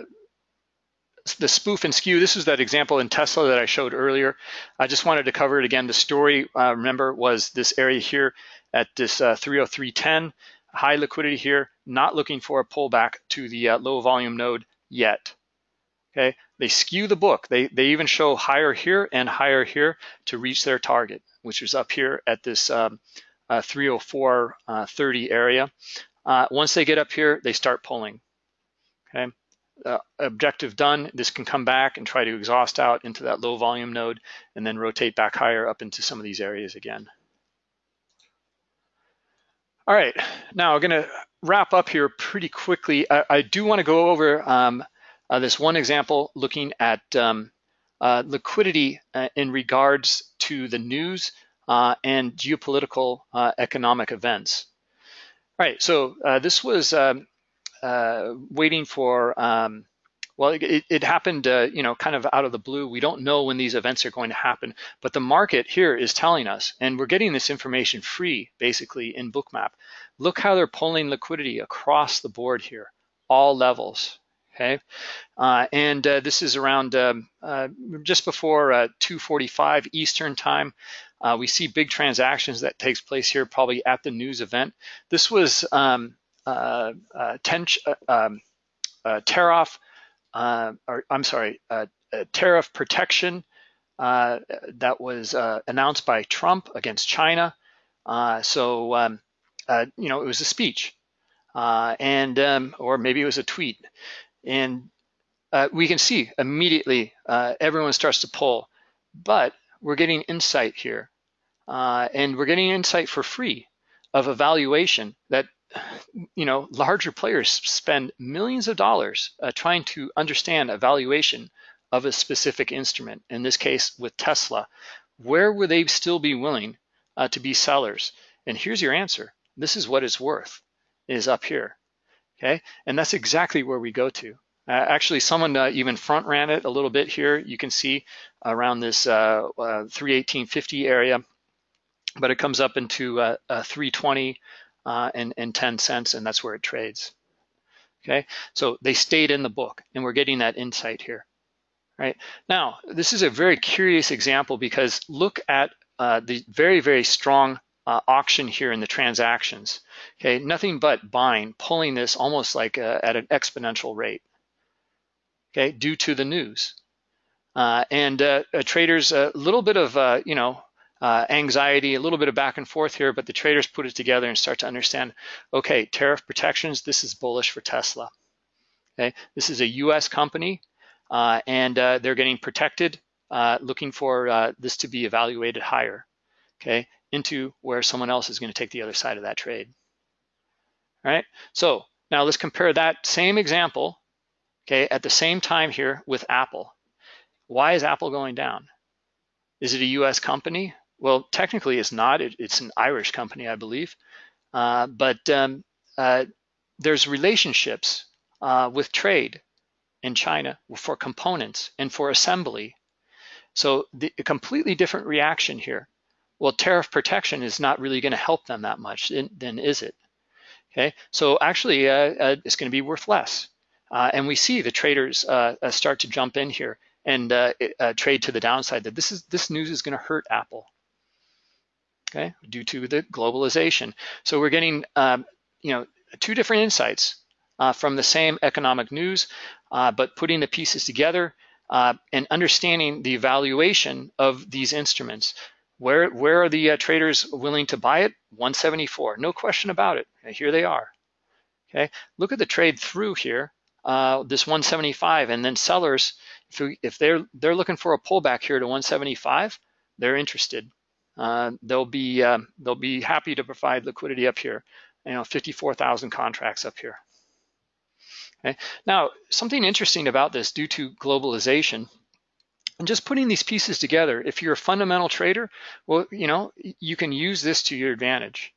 the spoof and skew, this is that example in Tesla that I showed earlier. I just wanted to cover it again. The story, uh, remember, was this area here at this uh, 303.10, high liquidity here, not looking for a pullback to the uh, low volume node yet. Okay, they skew the book. They, they even show higher here and higher here to reach their target, which is up here at this um, uh, 304.30 uh, area. Uh, once they get up here, they start pulling. Okay, uh, objective done, this can come back and try to exhaust out into that low volume node and then rotate back higher up into some of these areas again. All right, now I'm gonna wrap up here pretty quickly. I, I do wanna go over um, uh, this one example looking at um, uh, liquidity uh, in regards to the news uh, and geopolitical uh, economic events. Right, so uh, this was um, waiting for um, well, it, it happened, uh, you know, kind of out of the blue. We don't know when these events are going to happen, but the market here is telling us, and we're getting this information free, basically, in Bookmap. Look how they're pulling liquidity across the board here, all levels, okay? Uh, and uh, this is around um, uh, just before uh, 2.45 Eastern time. Uh, we see big transactions that takes place here, probably at the news event. This was um, ten, um, off uh, or I'm sorry, uh, tariff protection uh, that was uh, announced by Trump against China. Uh, so, um, you know, it was a speech and, um, or maybe it was a tweet. And we can see immediately everyone starts to pull, but we're getting insight here. And we're getting insight for free of evaluation that you know, larger players spend millions of dollars uh, trying to understand a valuation of a specific instrument. In this case, with Tesla, where would they still be willing uh, to be sellers? And here's your answer. This is what it's worth, is up here. Okay, and that's exactly where we go to. Uh, actually, someone uh, even front ran it a little bit here. You can see around this uh, 318.50 area, but it comes up into 320 uh, and, and 10 cents, and that's where it trades. Okay, so they stayed in the book, and we're getting that insight here. Right now, this is a very curious example because look at uh, the very, very strong uh, auction here in the transactions. Okay, nothing but buying, pulling this almost like a, uh, at an exponential rate. Okay, due to the news. And traders, a little bit of, you know, uh, anxiety, a little bit of back and forth here, but the traders put it together and start to understand, okay, tariff protections, this is bullish for Tesla. Okay, this is a US company uh, and uh, they're getting protected, uh, looking for uh, this to be evaluated higher, okay, into where someone else is gonna take the other side of that trade. All right, so now let's compare that same example, okay, at the same time here with Apple. Why is Apple going down? Is it a US company? Well, technically it's not. It, it's an Irish company, I believe. Uh, but um, uh, there's relationships uh, with trade in China for components and for assembly. So the, a completely different reaction here. Well, tariff protection is not really going to help them that much, then is it? Okay, so actually uh, uh, it's going to be worth less. Uh, and we see the traders start to jump in here and trade to the downside that this is this news is going to hurt Apple okay, due to the globalization. So we're getting, um, you know, two different insights uh, from the same economic news, uh, but putting the pieces together uh, and understanding the evaluation of these instruments. Where, where are the uh, traders willing to buy it? 174, no question about it. Here they are. Okay, look at the trade through here, uh, this 175, and then sellers, if, we, if they're they're looking for a pullback here to 175, they're interested uh, they'll be uh, they'll be happy to provide liquidity up here. You know, 54,000 contracts up here. Okay. Now, something interesting about this due to globalization and just putting these pieces together, if you're a fundamental trader, well, you know, you can use this to your advantage.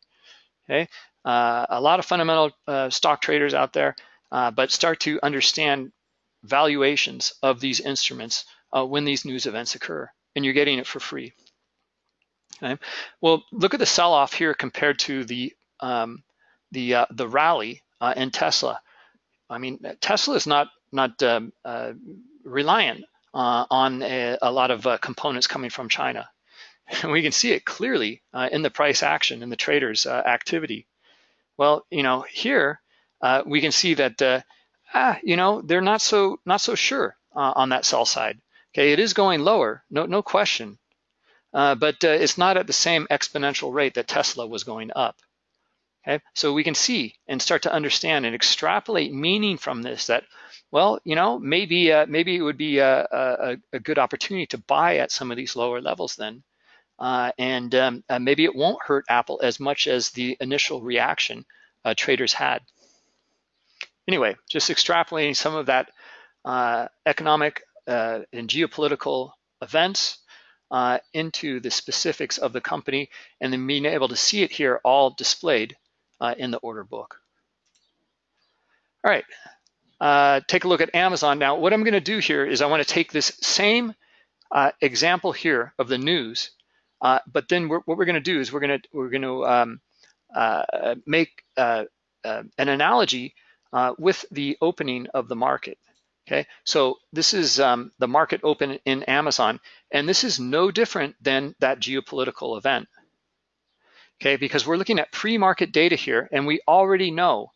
Okay. Uh, a lot of fundamental uh, stock traders out there, uh, but start to understand valuations of these instruments uh, when these news events occur, and you're getting it for free. Okay. Well, look at the sell-off here compared to the um, the uh, the rally uh, in Tesla. I mean, Tesla is not not um, uh, reliant uh, on a, a, lot of uh, components coming from China, and we can see it clearly uh, in the price action in the traders' activity. Well, you know, here we can see that ah, you know they're not so not so sure on that sell side. Okay, it is going lower, no no question, uh, but uh, it's not at the same exponential rate that Tesla was going up. Okay, so we can see and start to understand and extrapolate meaning from this that, well, you know, maybe uh, maybe it would be a, a, a, good opportunity to buy at some of these lower levels then. Uh, and um, uh, maybe it won't hurt Apple as much as the initial reaction uh, traders had. Anyway, just extrapolating some of that uh, economic uh, and geopolitical events into the specifics of the company and then being able to see it here all displayed uh, in the order book. All right, uh, take a look at Amazon. Now, what I'm gonna do here is I wanna take this same uh, example here of the news, uh, but then we're, what we're gonna do is we're gonna, we're gonna um, uh, make uh, an analogy with the opening of the market. Okay, so this is um, the market open in Amazon, and this is no different than that geopolitical event okay? Because we're looking at pre-market data here and we already know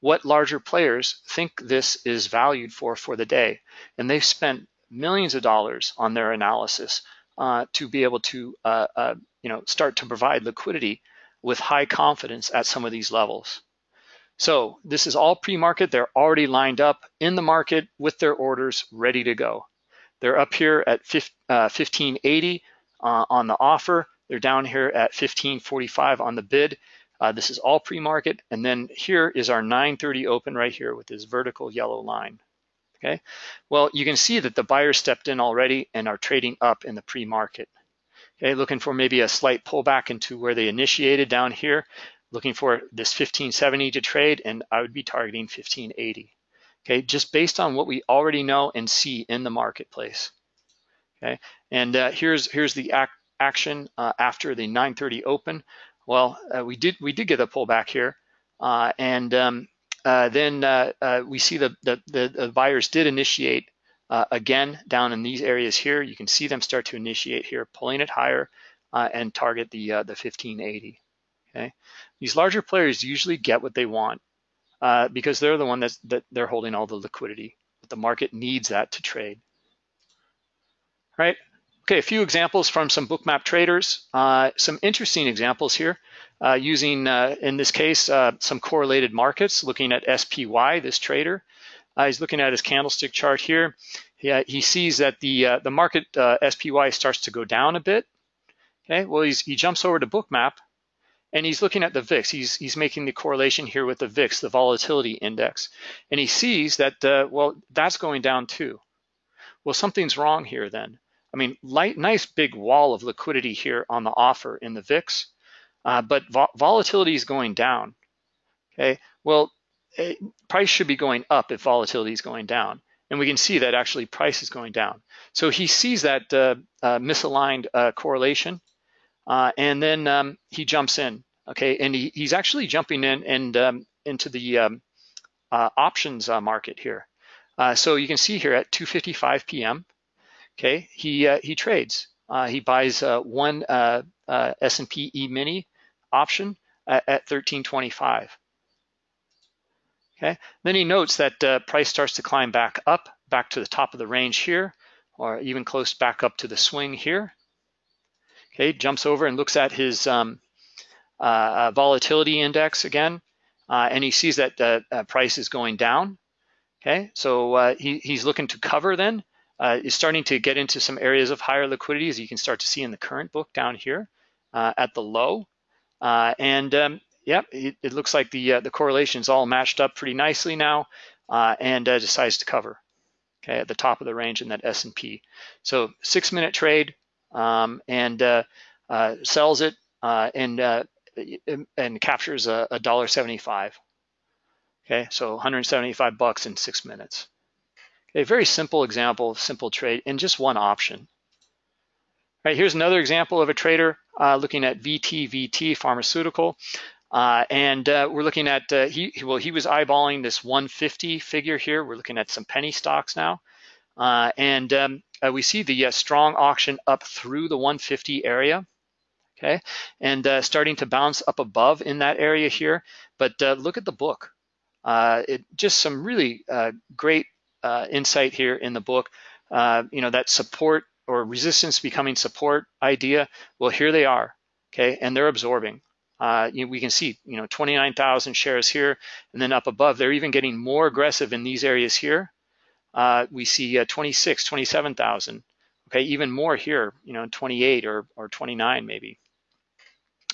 what larger players think this is valued for for the day. And they've spent millions of dollars on their analysis uh, to be able to uh, uh, you know, start to provide liquidity with high confidence at some of these levels. So this is all pre-market. They're already lined up in the market with their orders ready to go. They're up here at 1580 uh, uh, on the offer. They're down here at 1545 on the bid. Uh, this is all pre-market. And then here is our 930 open right here with this vertical yellow line. Okay, well, you can see that the buyers stepped in already and are trading up in the pre-market. Okay, looking for maybe a slight pullback into where they initiated down here, looking for this 1570 to trade, and I would be targeting 1580. Okay, just based on what we already know and see in the marketplace. Okay, and uh, here's here's the act action uh, after the 9:30 open. Well, uh, we did we did get a pullback here, uh, and um, uh, then uh, we see the, the, the buyers did initiate again down in these areas here. You can see them start to initiate here, pulling it higher and target the the 1580. Okay, these larger players usually get what they want because they're the one that's, that they're holding all the liquidity. But the market needs that to trade. Right. Okay, a few examples from some bookmap traders. Uh, some interesting examples here uh, using, uh, in this case, uh, some correlated markets, looking at SPY, this trader. Uh, he's looking at his candlestick chart here. He, uh, he sees that the, the market SPY starts to go down a bit. Okay, well, he jumps over to bookmap and he's looking at the VIX. He's, he's making the correlation here with the VIX, the volatility index. And he sees that, well, that's going down too. Well, something's wrong here then. I mean, light, nice big wall of liquidity here on the offer in the VIX, uh, but vo volatility is going down. Okay, well, it, eh, price should be going up if volatility is going down. And we can see that actually price is going down. So he sees that uh, uh, misaligned uh, correlation, uh, and then um, he jumps in. Okay, and he, he's actually jumping in and um, into the um, uh, options market here. so you can see here at 2:55 p.m. Okay, he uh, he trades. Uh, he buys uh, one uh, uh, S&P E-mini option at, at 13.25. Okay, then he notes that uh, price starts to climb back up, back to the top of the range here, or even close back up to the swing here. Okay, jumps over and looks at his um, volatility index again, and he sees that the price is going down. Okay, so he, he's looking to cover then uh, is starting to get into some areas of higher liquidity, as you can start to see in the current book down here uh, at the low. Uh, and um, yeah, it, it, looks like the uh, the correlation is all matched up pretty nicely now, uh, and uh, decides to cover. Okay, at the top of the range in that S&P. So six minute trade, um, and sells it and and captures a dollar seventy-five. Okay, so 175 bucks in six minutes. A very simple example of simple trade in just one option. All right, here's another example of a trader uh, looking at VTVT pharmaceutical. Uh, and uh, we're looking at, uh, he well, he was eyeballing this 150 figure here. We're looking at some penny stocks now. Uh, and um, uh, we see the strong auction up through the 150 area okay? And uh, starting to bounce up above in that area here. But uh, look at the book. Uh, it just some really great uh, insight here in the book. Uh, you know, that support or resistance becoming support idea, well, here they are, okay? And they're absorbing. uh, you we can see, you know, 29,000 shares here, and then up above, they're even getting more aggressive in these areas here. Uh, we see uh, 26, 27,000. Okay, even more here, you know, 28 or, or 29 maybe.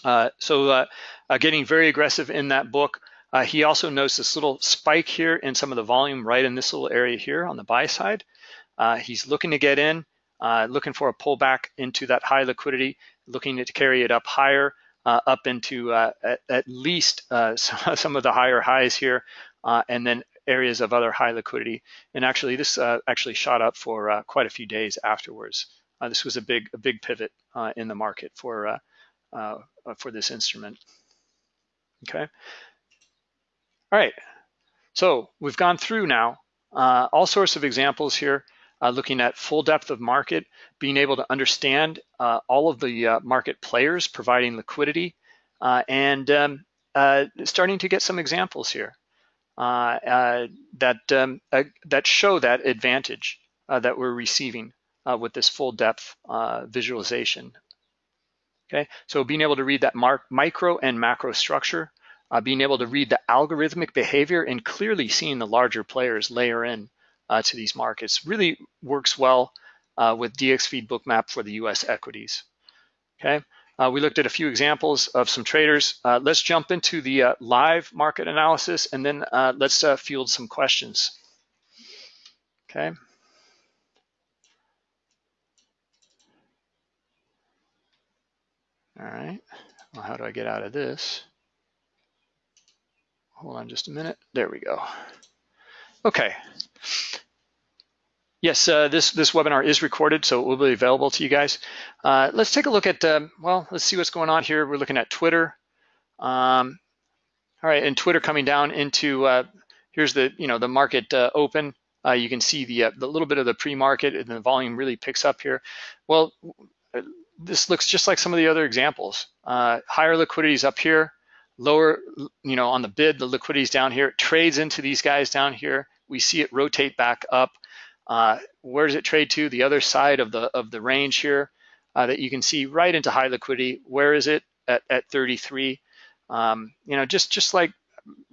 Uh, so uh, uh, getting very aggressive in that book. Uh, he also notes this little spike here in some of the volume right in this little area here on the buy side. Uh, he's looking to get in, uh, looking for a pullback into that high liquidity, looking to carry it up higher, up into at, at, least some of the higher highs here, and then areas of other high liquidity. And actually, this actually shot up for quite a few days afterwards. this was a big, a big pivot in the market for uh, for this instrument. Okay. All right. So we've gone through now uh, all sorts of examples here, uh, looking at full depth of market, being able to understand uh, all of the uh, market players providing liquidity, uh, and um, starting to get some examples here that um, that show that advantage that we're receiving with this full depth visualization. Okay, so being able to read that micro and macro structure, uh, being able to read the algorithmic behavior and clearly seeing the larger players layer in uh, to these markets really works well uh, with DXFeed Bookmap for the US equities. Okay, uh, we looked at a few examples of some traders. Uh, let's jump into the uh, live market analysis and then let's field some questions. Okay. All right, well, how do I get out of this? Hold on just a minute. There we go. Okay. Yes, uh, this, this webinar is recorded, so it will be available to you guys. Uh, let's take a look at, um, well, let's see what's going on here. We're looking at Twitter. Um, all right, and Twitter coming down into, uh, here's the, you know, the market uh, open. Uh, you can see the, uh, the little bit of the pre-market and the volume really picks up here. Well, this looks just like some of the other examples. Higher liquidities up here, lower, you know, on the bid, the liquidity's down here. It trades into these guys down here. We see it rotate back up. Uh, where does it trade to? The other side of the of the range here uh, that you can see right into high liquidity. Where is it at, at 33? Um, you know, just just like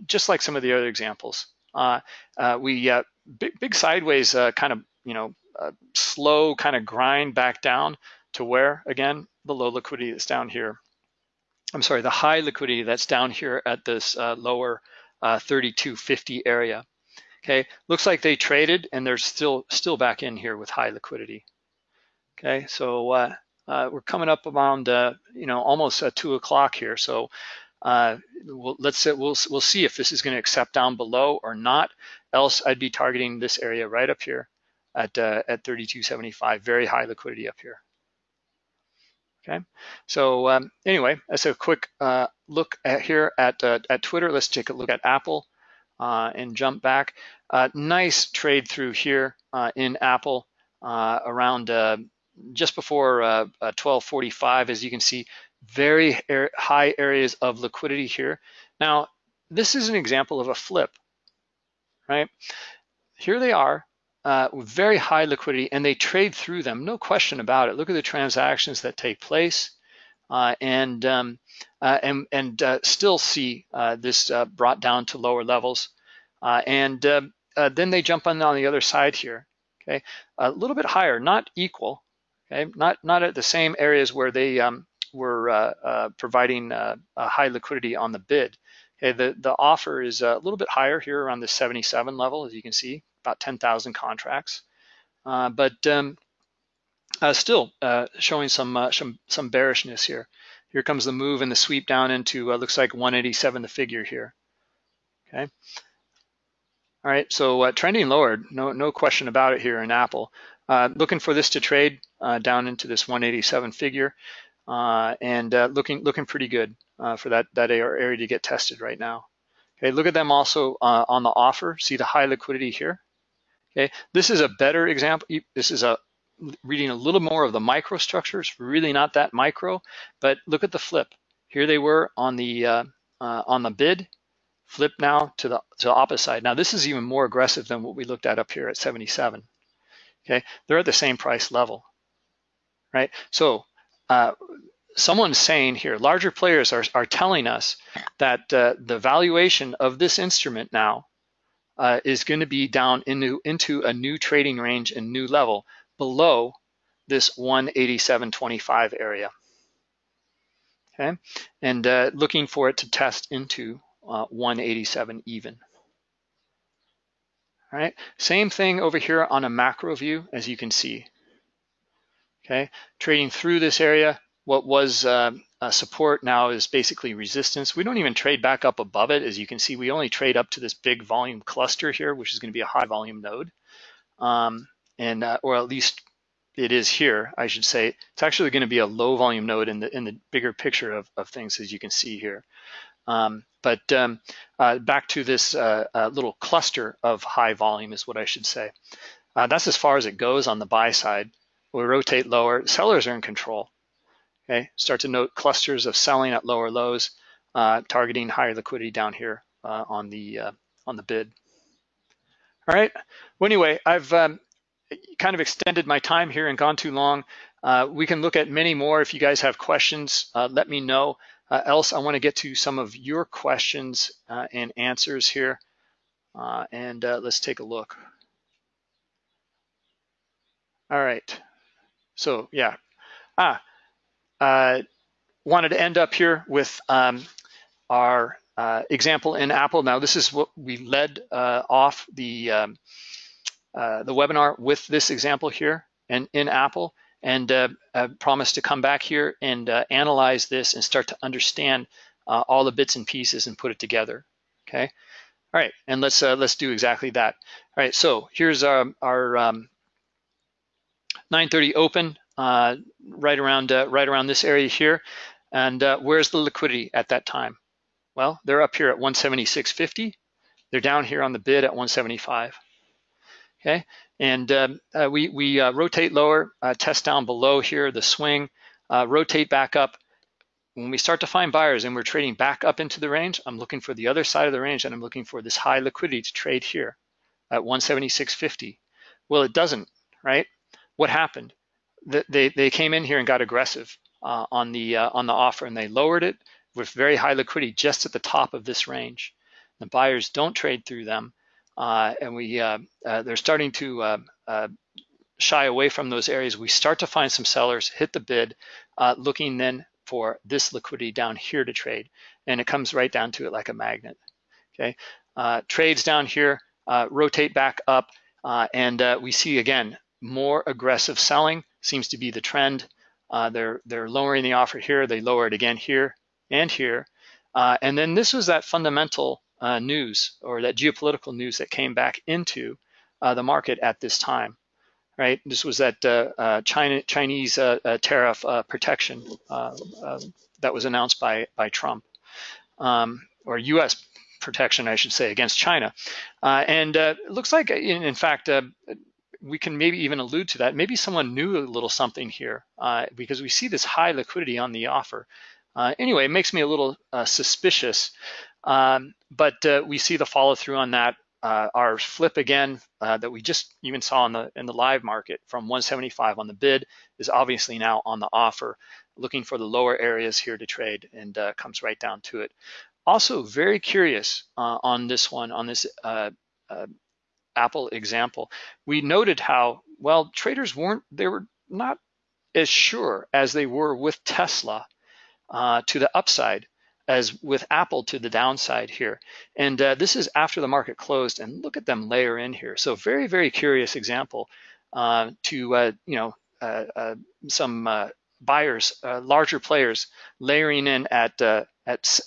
just like some of the other examples. Uh, uh, we uh, big, big sideways kind of you know slow kind of grind back down to where, again, the low liquidity that's down here. I'm sorry, the high liquidity that's down here at this uh, lower uh, 3250 area. Okay, looks like they traded and they're still still back in here with high liquidity. Okay, so uh, uh we're coming up around uh, you know almost two o'clock here. So uh, we'll, let's say we'll we'll see if this is going to accept down below or not. Else, I'd be targeting this area right up here at at 3275. Very high liquidity up here. Okay, so um, anyway, that's a quick uh, look at here at, uh, at Twitter. Let's take a look at Apple uh, and jump back. Uh, nice trade through here uh, in Apple uh, around just before 1245, as you can see, very high areas of liquidity here. Now, this is an example of a flip, right? Here they are, uh, very high liquidity and they trade through them, no question about it. Look at the transactions that take place uh, and, um, uh, and, and uh, still see uh, this uh, brought down to lower levels. and then they jump on, on the other side here, okay? A little bit higher, not equal, okay? Not, not at the same areas where they um, were providing high liquidity on the bid. Okay, the, the offer is a little bit higher here around the 77 level, as you can see, about 10,000 contracts. Uh, but um, uh, still uh, showing some, uh, some, some bearishness here. Here comes the move and the sweep down into uh, looks like 187 the figure here. Okay. All right, so uh, trending lower, no no question about it here in Apple. Uh, looking for this to trade uh, down into this 187 figure, uh, and looking looking pretty good for that that area to get tested right now. Okay, look at them also on the offer. See the high liquidity here. Okay, this is a better example. This is a reading a little more of the microstructures, really not that micro, but look at the flip. Here they were on the uh, uh, on the bid, flip now to the to the opposite side. Now this is even more aggressive than what we looked at up here at 77. Okay, they're at the same price level, right? So uh, someone's saying here, larger players are, are telling us that uh, the valuation of this instrument now uh, is going to be down into, into a new trading range and new level below this 187.25 area. Okay, and uh, looking for it to test into uh, 187 even. All right, same thing over here on a macro view, as you can see. Okay, trading through this area, what was uh, support now is basically resistance. We don't even trade back up above it. As you can see, we only trade up to this big volume cluster here, which is going to be a high volume node. Um, and uh, or at least it is here, I should say. It's actually going to be a low volume node in the in the bigger picture of, of things, as you can see here. Um, but um, uh, back to this uh, uh, little cluster of high volume is what I should say. Uh, that's as far as it goes on the buy side. We rotate lower. Sellers are in control. Okay, start to note clusters of selling at lower lows, uh, targeting higher liquidity down here uh, on the on the bid. All right. Well, anyway, I've um, kind of extended my time here and gone too long. Uh, we can look at many more. If you guys have questions, uh, let me know. Uh, else, I want to get to some of your questions and answers here. and let's take a look. All right. So yeah. Ah, uh, wanted to end up here with um, our uh, example in Apple. Now, this is what we led uh, off the um, uh, the webinar with this example here and in Apple, and uh, I promised to come back here and uh, analyze this and start to understand all the bits and pieces and put it together. Okay. All right, and let's let's do exactly that. All right, so here's our, our um, 9:30 open uh, right around uh, right around this area here. And uh, where's the liquidity at that time? Well, they're up here at 176.50. They're down here on the bid at 175. Okay, and um, uh, we we uh, rotate lower, uh, test down below here, the swing, rotate back up. When we start to find buyers and we're trading back up into the range, I'm looking for the other side of the range and I'm looking for this high liquidity to trade here at 176.50. Well, it doesn't, right? What happened? they, they came in here and got aggressive uh, on the uh, on the offer and they lowered it with very high liquidity just at the top of this range. The buyers don't trade through them, uh, and we uh, uh, they're starting to uh, shy away from those areas. We start to find some sellers hit the bid, looking then for this liquidity down here to trade, and it comes right down to it like a magnet. Okay, trades down here rotate back up, and we see again more aggressive selling seems to be the trend. Uh, they're they're lowering the offer here. They lower it again here and here. Uh, and then this was that fundamental uh, news or that geopolitical news that came back into uh, the market at this time, right? This was that uh, uh, China Chinese tariff protection that was announced by by Trump, um, or U.S. protection, I should say, against China. and it looks like, in, in fact, we can maybe even allude to that. Maybe someone knew a little something here uh, because we see this high liquidity on the offer. Uh, anyway, it makes me a little uh, suspicious, um, but uh, we see the follow through on that. Uh, our flip again uh, that we just even saw in the in the live market from 175 on the bid is obviously now on the offer, looking for the lower areas here to trade and comes right down to it. Also very curious on this one, on this Apple example, we noted how, well, traders weren't, they were not as sure as they were with Tesla uh, to the upside as with Apple to the downside here. And uh, this is after the market closed and look at them layer in here. So very, very curious example uh, to, uh, you know, uh, uh, some buyers, larger players layering in at, at,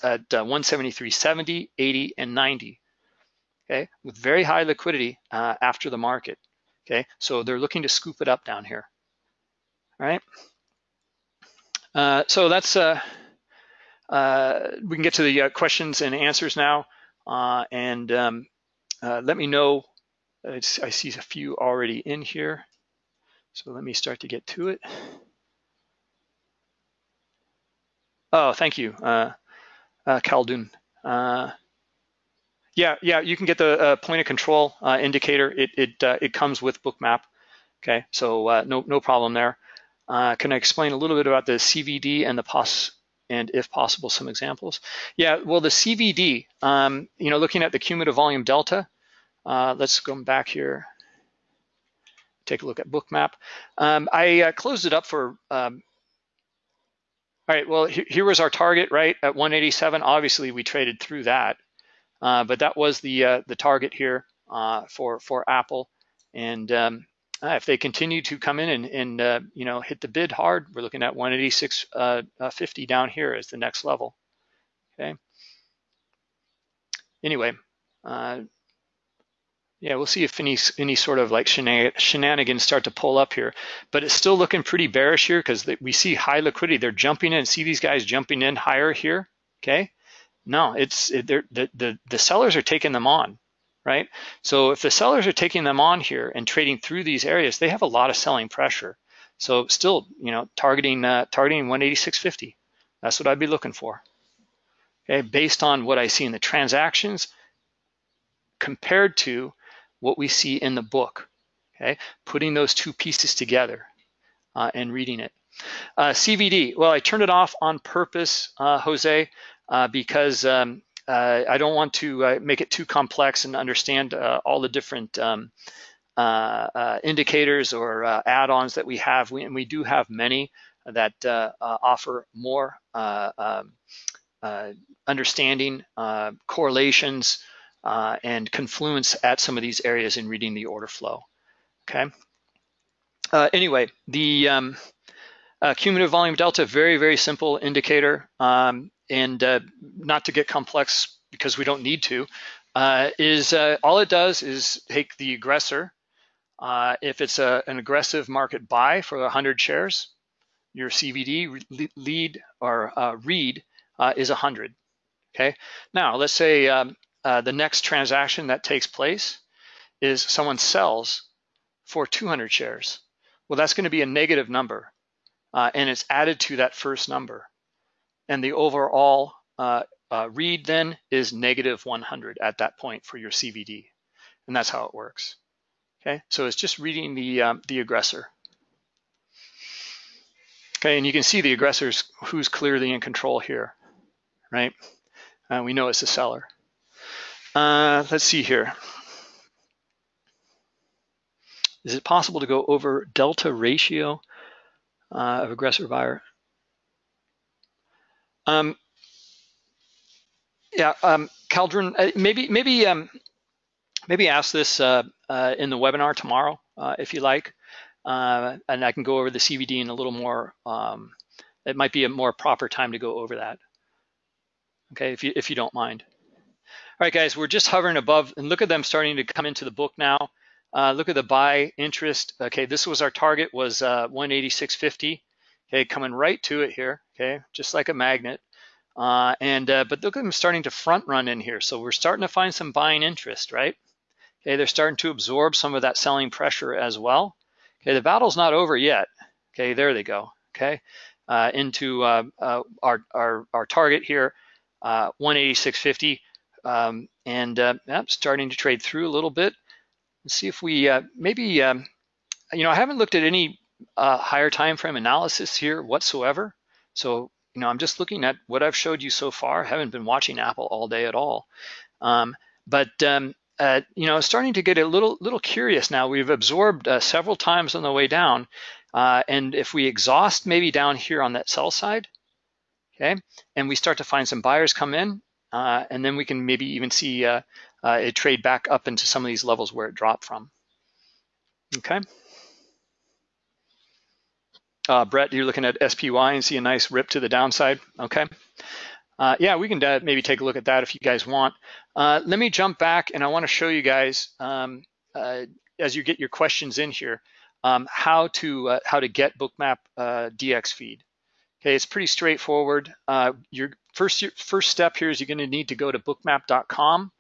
at 173.70, 80, and 90 okay, with very high liquidity uh, after the market, okay? So they're looking to scoop it up down here, all right? Uh, so that's, uh, uh we can get to the uh, questions and answers now. Uh, and um, let me know, I see a few already in here. So let me start to get to it. Oh, thank you, uh, uh, Khaldun. Uh, yeah, yeah, you can get the uh, point of control uh, indicator. It it uh, it comes with Bookmap. Okay, so uh, no no problem there. Uh, can I explain a little bit about the CVD and the POS and if possible, some examples? Yeah, well, the CVD, um, you know, looking at the cumulative volume delta, uh, let's go back here, take a look at bookmap. Um, I uh, closed it up for, um, all right, well, here, here, was our target, right, at 187. Obviously, we traded through that, uh, but that was the uh, the target here uh, for, for Apple. And um, uh, if they continue to come in and, and uh, you know hit the bid hard, we're looking at 186.50 uh, uh, down here as the next level. Okay. Anyway, yeah, we'll see if any any sort of like shenanigans start to pull up here, but it's still looking pretty bearish here because we see high liquidity. They're jumping in. See these guys jumping in higher here. Okay. No, it's it, the the the sellers are taking them on right? So if the sellers are taking them on here and trading through these areas, they have a lot of selling pressure. So still, you know, targeting uh, targeting 186.50. That's what I'd be looking for. Okay, based on what I see in the transactions compared to what we see in the book. Okay, putting those two pieces together uh, and reading it. Uh, CVD, well, I turned it off on purpose, uh, Jose, uh, because um, uh, I don't want to uh, make it too complex and understand uh, all the different um, uh, uh, indicators or uh, add-ons that we have. We, and we do have many that offer more um, understanding, correlations, and confluence at some of these areas in reading the order flow. Okay. anyway, the um, cumulative volume delta, very, very simple indicator. Um, and uh, not to get complex because we don't need to, uh, is uh, all it does is take the aggressor. Uh, if it's a, an aggressive market buy for 100 shares, your CVD lead or uh, read uh, is 100. Okay. Now let's say um, the next transaction that takes place is someone sells for 200 shares. Well, that's going to be a negative number, and it's added to that first number and the overall uh, uh, read then is negative 100 at that point for your CVD. And that's how it works. Okay, so it's just reading the, um, the aggressor. Okay, and you can see the aggressors who's clearly in control here, right? Uh, we know it's the seller. Uh, let's see here. Is it possible to go over delta ratio uh, of aggressor buyer? Um, yeah, um, Caldron, uh, maybe maybe um, maybe ask this uh, uh, in the webinar tomorrow uh, if you like, uh, and I can go over the CVD in a little more. Um, it might be a more proper time to go over that. Okay, if you if you don't mind. All right, guys, we're just hovering above, and look at them starting to come into the book now. Look at the buy interest. Okay, this was our target was 186.50. Okay, coming right to it here okay, just like a magnet. Uh, and uh, but look at them starting to front run in here. So we're starting to find some buying interest, right? Okay, they're starting to absorb some of that selling pressure as well. Okay, the battle's not over yet. Okay, there they go. Okay, uh, into uh, uh, our, our our target here, uh, 186.50, um, and uh, starting to trade through a little bit. Let's see if we maybe, um, you know, I haven't looked at any higher time frame analysis here whatsoever. So, you know, I'm just looking at what I've showed you so far. I haven't been watching Apple all day at all. Um, but, um, uh, you know, starting to get a little little curious now. We've absorbed uh, several times on the way down. Uh, and if we exhaust maybe down here on that sell side, okay, and we start to find some buyers come in, uh, and then we can maybe even see uh, uh, it trade back up into some of these levels where it dropped from. Okay. Uh, Brett, you're looking at SPY and see a nice rip to the downside. Okay. Uh, yeah, we can uh, maybe take a look at that if you guys want. Uh, let me jump back and I want to show you guys um, uh, as you get your questions in here um, how to uh, how to get Bookmap DX feed. Okay, it's pretty straightforward. your first first step here is you're going to need to go to bookmap.com,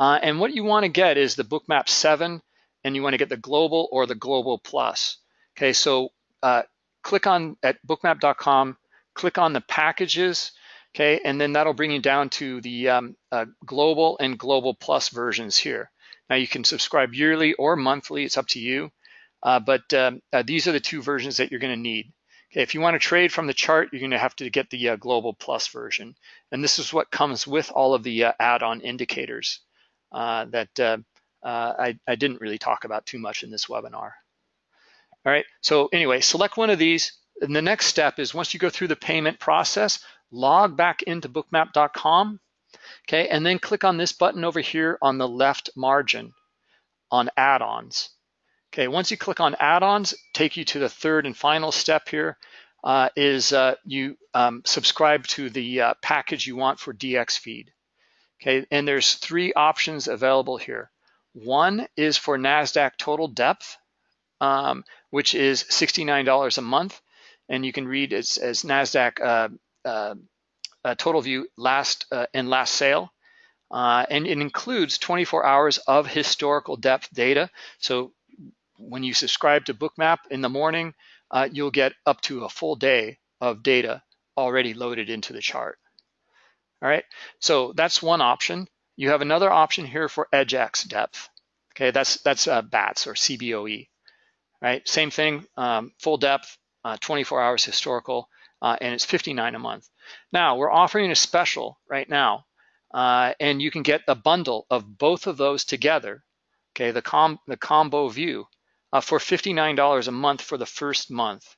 and what you want to get is the Bookmap 7, and you want to get the Global or the Global Plus. Okay, so uh, click on at bookmap.com, click on the packages, okay, and then that'll bring you down to the um, uh, global and global plus versions here. Now you can subscribe yearly or monthly, it's up to you, uh, but um, uh, these are the two versions that you're gonna need. Okay, if you want to trade from the chart, you're going to have to get the uh, Global Plus version. And this is what comes with all of the uh, add-on indicators uh, that I, I, didn't really talk about too much in this webinar. All right, so anyway, select one of these. And the next step is once you go through the payment process, log back into bookmap.com, okay, and then click on this button over here on the left margin on add-ons. Okay, once you click on add-ons, take you to the third and final step here uh, is uh, you um, subscribe to the uh, package you want for DX feed. Okay, and there's three options available here. One is for NASDAQ total depth, um, which is $69 a month. And you can read as, as NASDAQ uh, uh, total view last uh, and last sale. and it includes 24 hours of historical depth data. So when you subscribe to Bookmap in the morning, uh, you'll get up to a full day of data already loaded into the chart. All right, so that's one option. You have another option here for EDGX depth. Okay, that's that's uh, BATS or CBOE. Right, same thing, um, full depth, uh, 24 hours historical, uh, and it's 59 a month. Now we're offering a special right now, uh, and you can get a bundle of both of those together. Okay, the com the combo view uh, for $59 a month for the first month.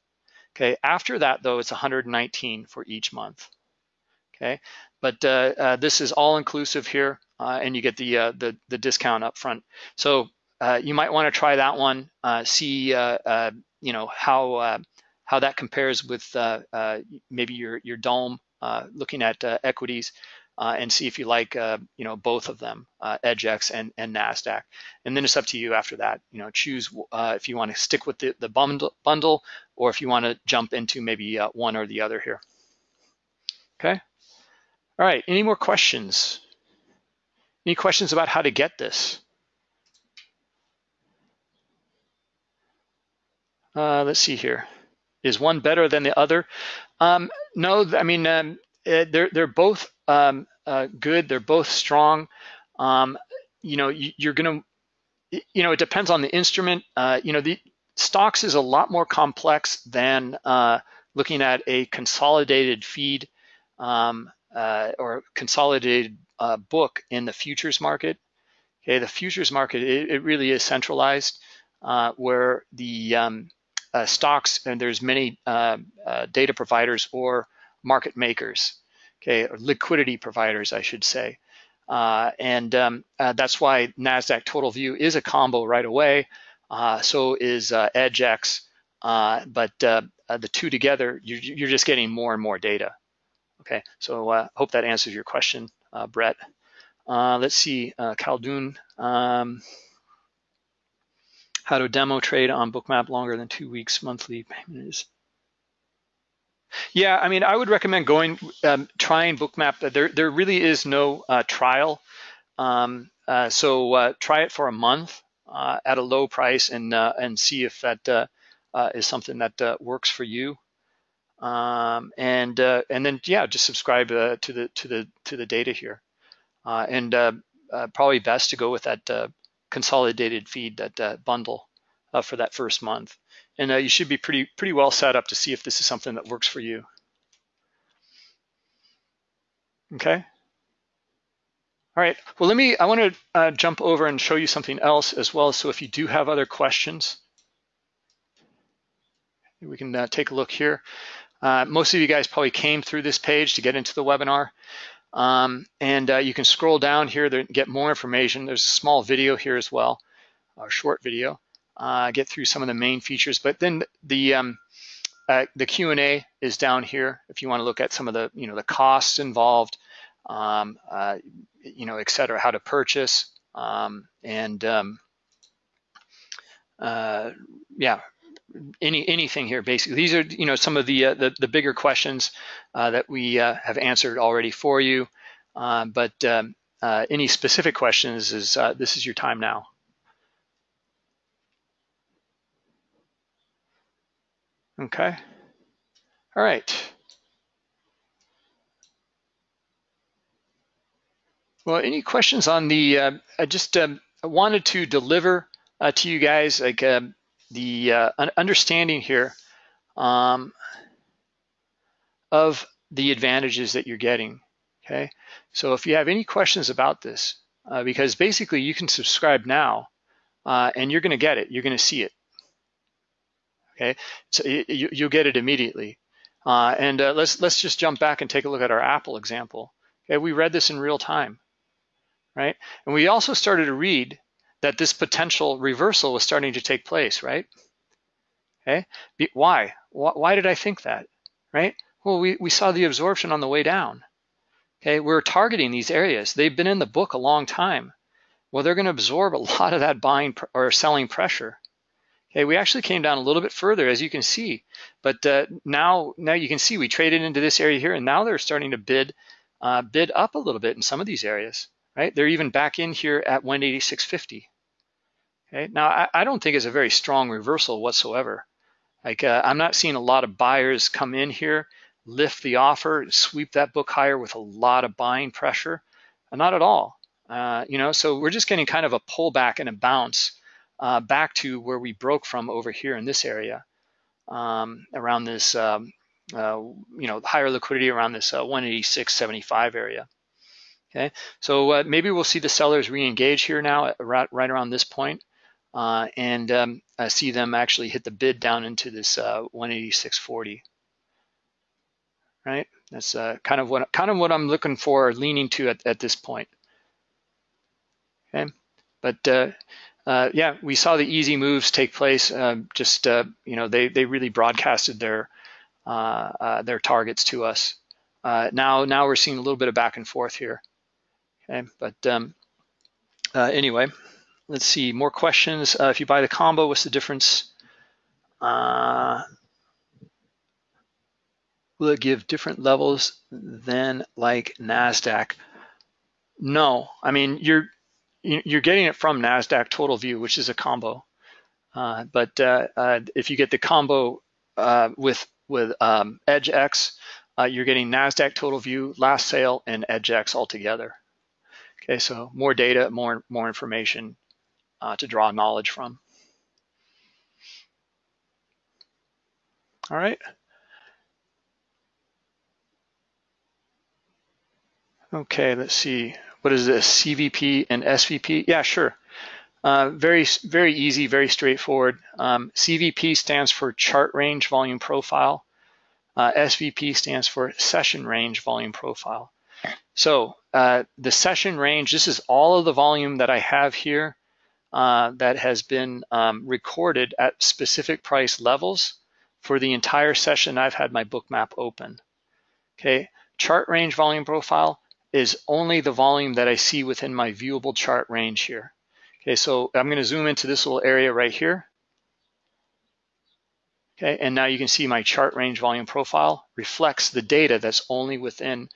Okay, after that though, it's 119 for each month. Okay, but uh, uh, this is all inclusive here, and you get the, the the discount up front. So uh, you might want to try that one, see you know how how that compares with maybe your your DOM, looking at equities uh, and see if you like, uh, you know, both of them, uh, EDGX and, and NASDAQ. And then it's up to you after that, you know, choose uh, if you want to stick with the, the bundle, bundle or if you want to jump into maybe uh, one or the other here. Okay. All right, any more questions? Any questions about how to get this? Uh, let's see here. Is one better than the other? Um, no, I mean, um, eh, they're, they're both um, uh, good. They're both strong. Um, you know, you, are going to, you know, it depends on the instrument. Uh, you know, the stocks is a lot more complex than uh, looking at a consolidated feed um, uh, or consolidated uh, book in the futures market. Okay, the futures market, it, it really is centralized uh, where the um, stocks, and there's many data providers or market makers okay, or liquidity providers, I should say. Uh, and um, uh, that's why NASDAQ Total View is a combo right away. Uh, so is uh, uh, but uh, the two together, you're, you're, just getting more and more data. Okay, so I hope that answers your question, Brett. let's see, uh, Khaldun. Um, how to demo trade on Bookmap longer than two weeks monthly payment is yeah, I mean, I would recommend going, um, trying Bookmap. There, there really is no uh, trial. Um, uh, so uh, try it for a month uh, at a low price and uh, and see if that uh, is something that works for you. Um, and and then yeah, just subscribe to the to the to the data here. and probably best to go with that consolidated feed, that bundle for that first month and uh, you should be pretty pretty well set up to see if this is something that works for you. Okay. All right, well, let me, I wanna uh, jump over and show you something else as well. So if you do have other questions, we can uh, take a look here. Uh, most of you guys probably came through this page to get into the webinar. Um, and uh, you can scroll down here to get more information. There's a small video here as well, a short video uh, get through some of the main features. But then the um, uh, the Q&A is down here if you want to look at some of the you know the costs involved, um, uh, you know, et cetera, how to purchase, um, and um, uh, yeah, any anything here basically. These are you know some of the uh, the, the, bigger questions uh, that we have answered already for you, but um, any specific questions is this is your time now. Okay. All right. Well, any questions on the, uh, I just um, wanted to deliver uh, to you guys like uh, the uh, understanding here um, of the advantages that you're getting, okay? So if you have any questions about this, uh, because basically you can subscribe now uh, and you're gonna get it, you're gonna see it, okay? So you, you'll get it immediately. Uh, and uh, let's, let's just jump back and take a look at our Apple example. Okay, we read this in real time, right? And we also started to read that this potential reversal was starting to take place, right? Okay, why? Why did I think that, right? Well, we, we saw the absorption on the way down. Okay, we're targeting these areas. They've been in the book a long time. Well, they're gonna absorb a lot of that buying or selling pressure. Okay, we actually came down a little bit further, as you can see, but uh, now now you can see we traded into this area here, and now they're starting to bid uh, bid up a little bit in some of these areas, right? They're even back in here at 186.50. Okay, now I, I don't think it's a very strong reversal whatsoever. Like uh, I'm not seeing a lot of buyers come in here, lift the offer, sweep that book higher with a lot of buying pressure. Uh, not at all. Uh, you know, so we're just getting kind of a pullback and a bounce uh, back to where we broke from over here in this area, um, around this, um, uh, you know, higher liquidity around this uh, 186.75 area. Okay, so uh, maybe we'll see the sellers re-engage here now, right, right around this point uh, and um, I see them actually hit the bid down into this uh, 186.40. Right, that's uh, kind of what kind of what I'm looking for, leaning to at, at this point. Okay, but uh, uh, yeah, we saw the easy moves take place. Just uh, you know, they they really broadcasted their their targets to us. now now we're seeing a little bit of back and forth here. Okay, but um, anyway. Let's see, more questions. Uh, if you buy the combo, what's the difference? Uh, will it give different levels than like NASDAQ? No, I mean, you're you're getting it from NASDAQ Total View, which is a combo. Uh, but uh, uh, if you get the combo uh, with with um, EDGX, you're getting NASDAQ Total View, Last Sale, and EDGX all together. Okay, so more data, more more information, uh, to draw knowledge from. All right. Okay, let's see. What is this, CVP and SVP? Yeah, sure. Uh, very, very easy, very straightforward. Um, CVP stands for chart range volume profile. Uh, SVP stands for session range volume profile. So uh, the session range, this is all of the volume that I have here uh, that has been um, recorded at specific price levels for the entire session I've had my Bookmap open. Okay, chart range volume profile is only the volume that I see within my viewable chart range here. Okay, so I'm gonna zoom into this little area right here. Okay, and now you can see my chart range volume profile reflects the data that's only within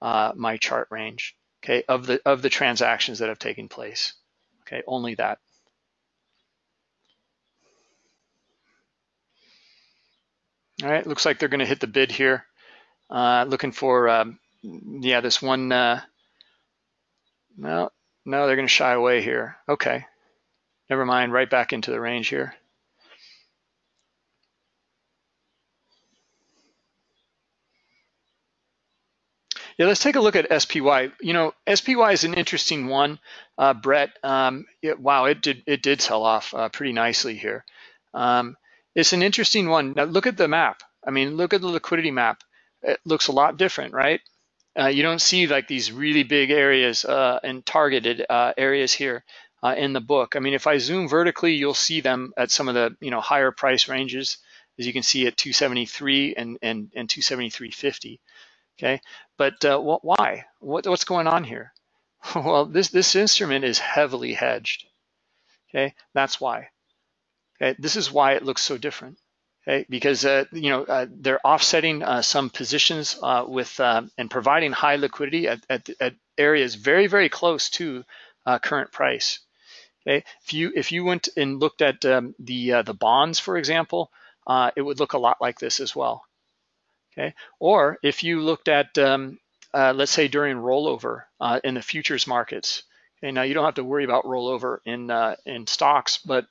uh, my chart range, okay, of the, of the transactions that have taken place. Okay, only that. All right, looks like they're going to hit the bid here. Uh, looking for, um, yeah, this one. Uh, no, no, they're going to shy away here. Okay, never mind. Right back into the range here. Yeah, let's take a look at SPY. You know, SPY is an interesting one, uh, Brett. Um, it, wow, it did it did sell off uh, pretty nicely here. Um, it's an interesting one. Now look at the map. I mean, look at the liquidity map. It looks a lot different, right? Uh, you don't see like these really big areas uh, and targeted uh, areas here uh, in the book. I mean, if I zoom vertically, you'll see them at some of the you know higher price ranges, as you can see at 273 and and and 273.50. Okay, but uh, what, why? What, what's going on here? well, this, this instrument is heavily hedged. Okay, that's why. Okay, this is why it looks so different. Okay, because uh, you know uh, they're offsetting uh, some positions uh, with uh, and providing high liquidity at, at, at, areas very very close to current price. Okay, if you if you went and looked at um, the the bonds, for example, it would look a lot like this as well. Okay, or if you looked at, um, uh, let's say during rollover uh, in the futures markets, okay, now you don't have to worry about rollover in uh, in stocks, but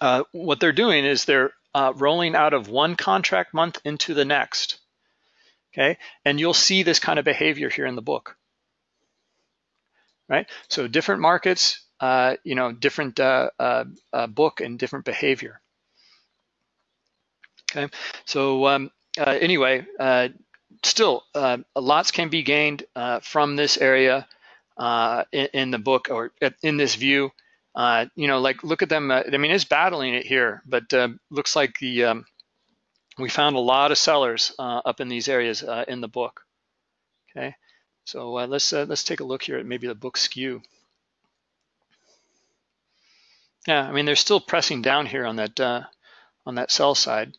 uh, what they're doing is they're uh, rolling out of one contract month into the next. Okay, and you'll see this kind of behavior here in the book. Right, so different markets, uh, you know, different book and different behavior. Okay, so um, anyway, still, lots can be gained from this area in, in, the book or in this view. Uh, you know, like look at them. Uh, I mean, it's battling it here, but uh, looks like the um, we found a lot of sellers uh, up in these areas uh, in the book. Okay, so uh, let's let's take a look here at maybe the book skew. Yeah, I mean they're still pressing down here on that on that sell side.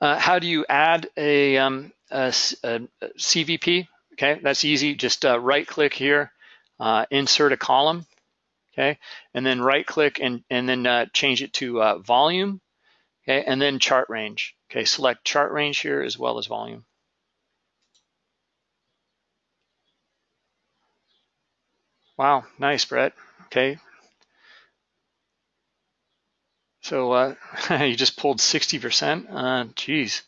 How do you add a, um, a, a, CVP? Okay, that's easy. Just right click here uh, insert a column, okay? And then right click and, and then uh, change it to uh, volume, okay? And then chart range, okay? Select chart range here as well as volume. Wow, nice, Brett, okay? So uh, you just pulled 60%, uh, geez.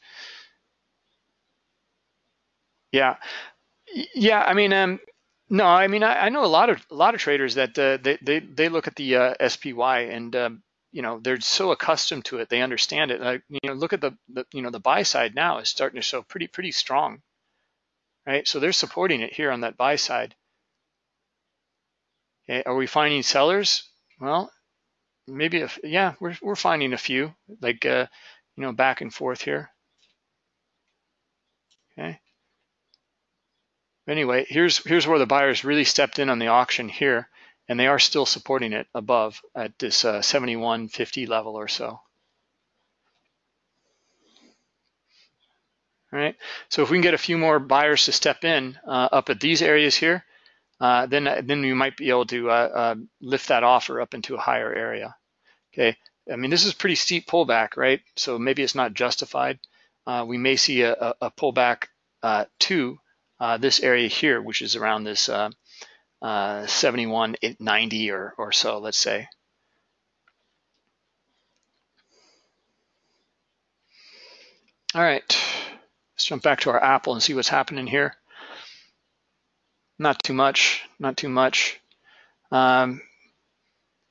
Yeah, yeah, I mean, um, no, I mean I, I, know a lot of a lot of traders that uh, they, they they look at the uh, SPY and um, you know they're so accustomed to it, they understand it. Like you know, look at the, the you know the buy side now is starting to show pretty pretty strong, right? So they're supporting it here on that buy side. Okay, are we finding sellers? Well, maybe if yeah, we're we're finding a few like uh, you know back and forth here. Okay anyway, here's here's where the buyers really stepped in on the auction here, and they are still supporting it above at this uh, 71.50 level or so. All right, so if we can get a few more buyers to step in uh, up at these areas here, uh, then then we might be able to uh, uh, lift that offer up into a higher area. Okay, I mean this is pretty steep pullback, right? So maybe it's not justified. Uh, we may see a, a pullback to this area here, which is around this uh, uh, 71, 90 or, or so, let's say. All right, let's jump back to our Apple and see what's happening here. Not too much, not too much. Um,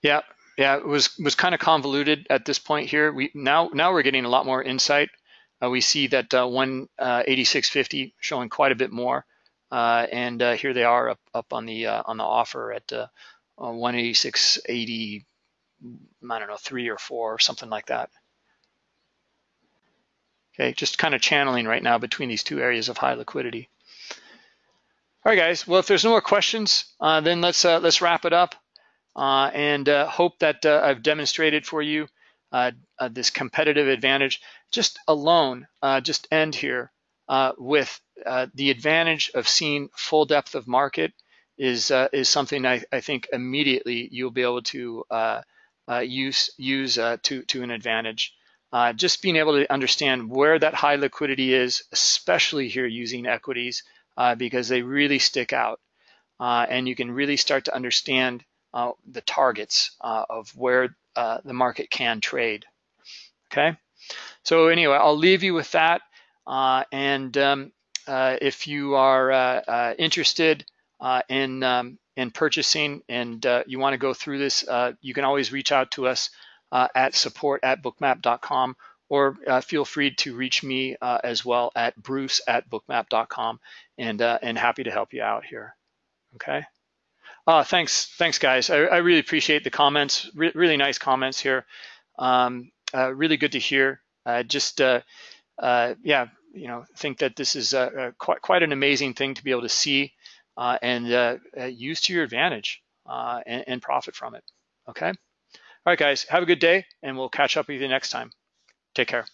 yeah, yeah, it was was kind of convoluted at this point here. We now now we're getting a lot more insight uh, we see that uh, 186.50 uh, showing quite a bit more, uh, and uh, here they are up, up on the on the offer at 186.80. I don't know, three or four or something like that. Okay, just kind of channeling right now between these two areas of high liquidity. All right, guys. Well, if there's no more questions, uh, then let's uh, let's wrap it up, uh, and hope that I've demonstrated for you this competitive advantage just alone, uh, just end here uh, with uh, the advantage of seeing full depth of market is uh, is something I, I, think immediately you'll be able to uh, uh, use use to to an advantage. just being able to understand where that high liquidity is, especially here using equities, because they really stick out, and you can really start to understand the targets of where the market can trade. Okay. So anyway, I'll leave you with that. Uh, and um, uh, if you are uh, uh interested uh, in um, in purchasing and uh, you want to go through this, you can always reach out to us at support at bookmap.com or feel free to reach me as well at bruce at bookmap.com and and happy to help you out here. Okay. Uh, thanks, thanks, guys. I, I really appreciate the comments. Re really nice comments here. Um, uh, really good to hear. Uh, just uh, uh, yeah, you know, think that this is quite quite an amazing thing to be able to see uh and use to your advantage and, and profit from it. Okay. All right, guys. Have a good day, and we'll catch up with you next time. Take care.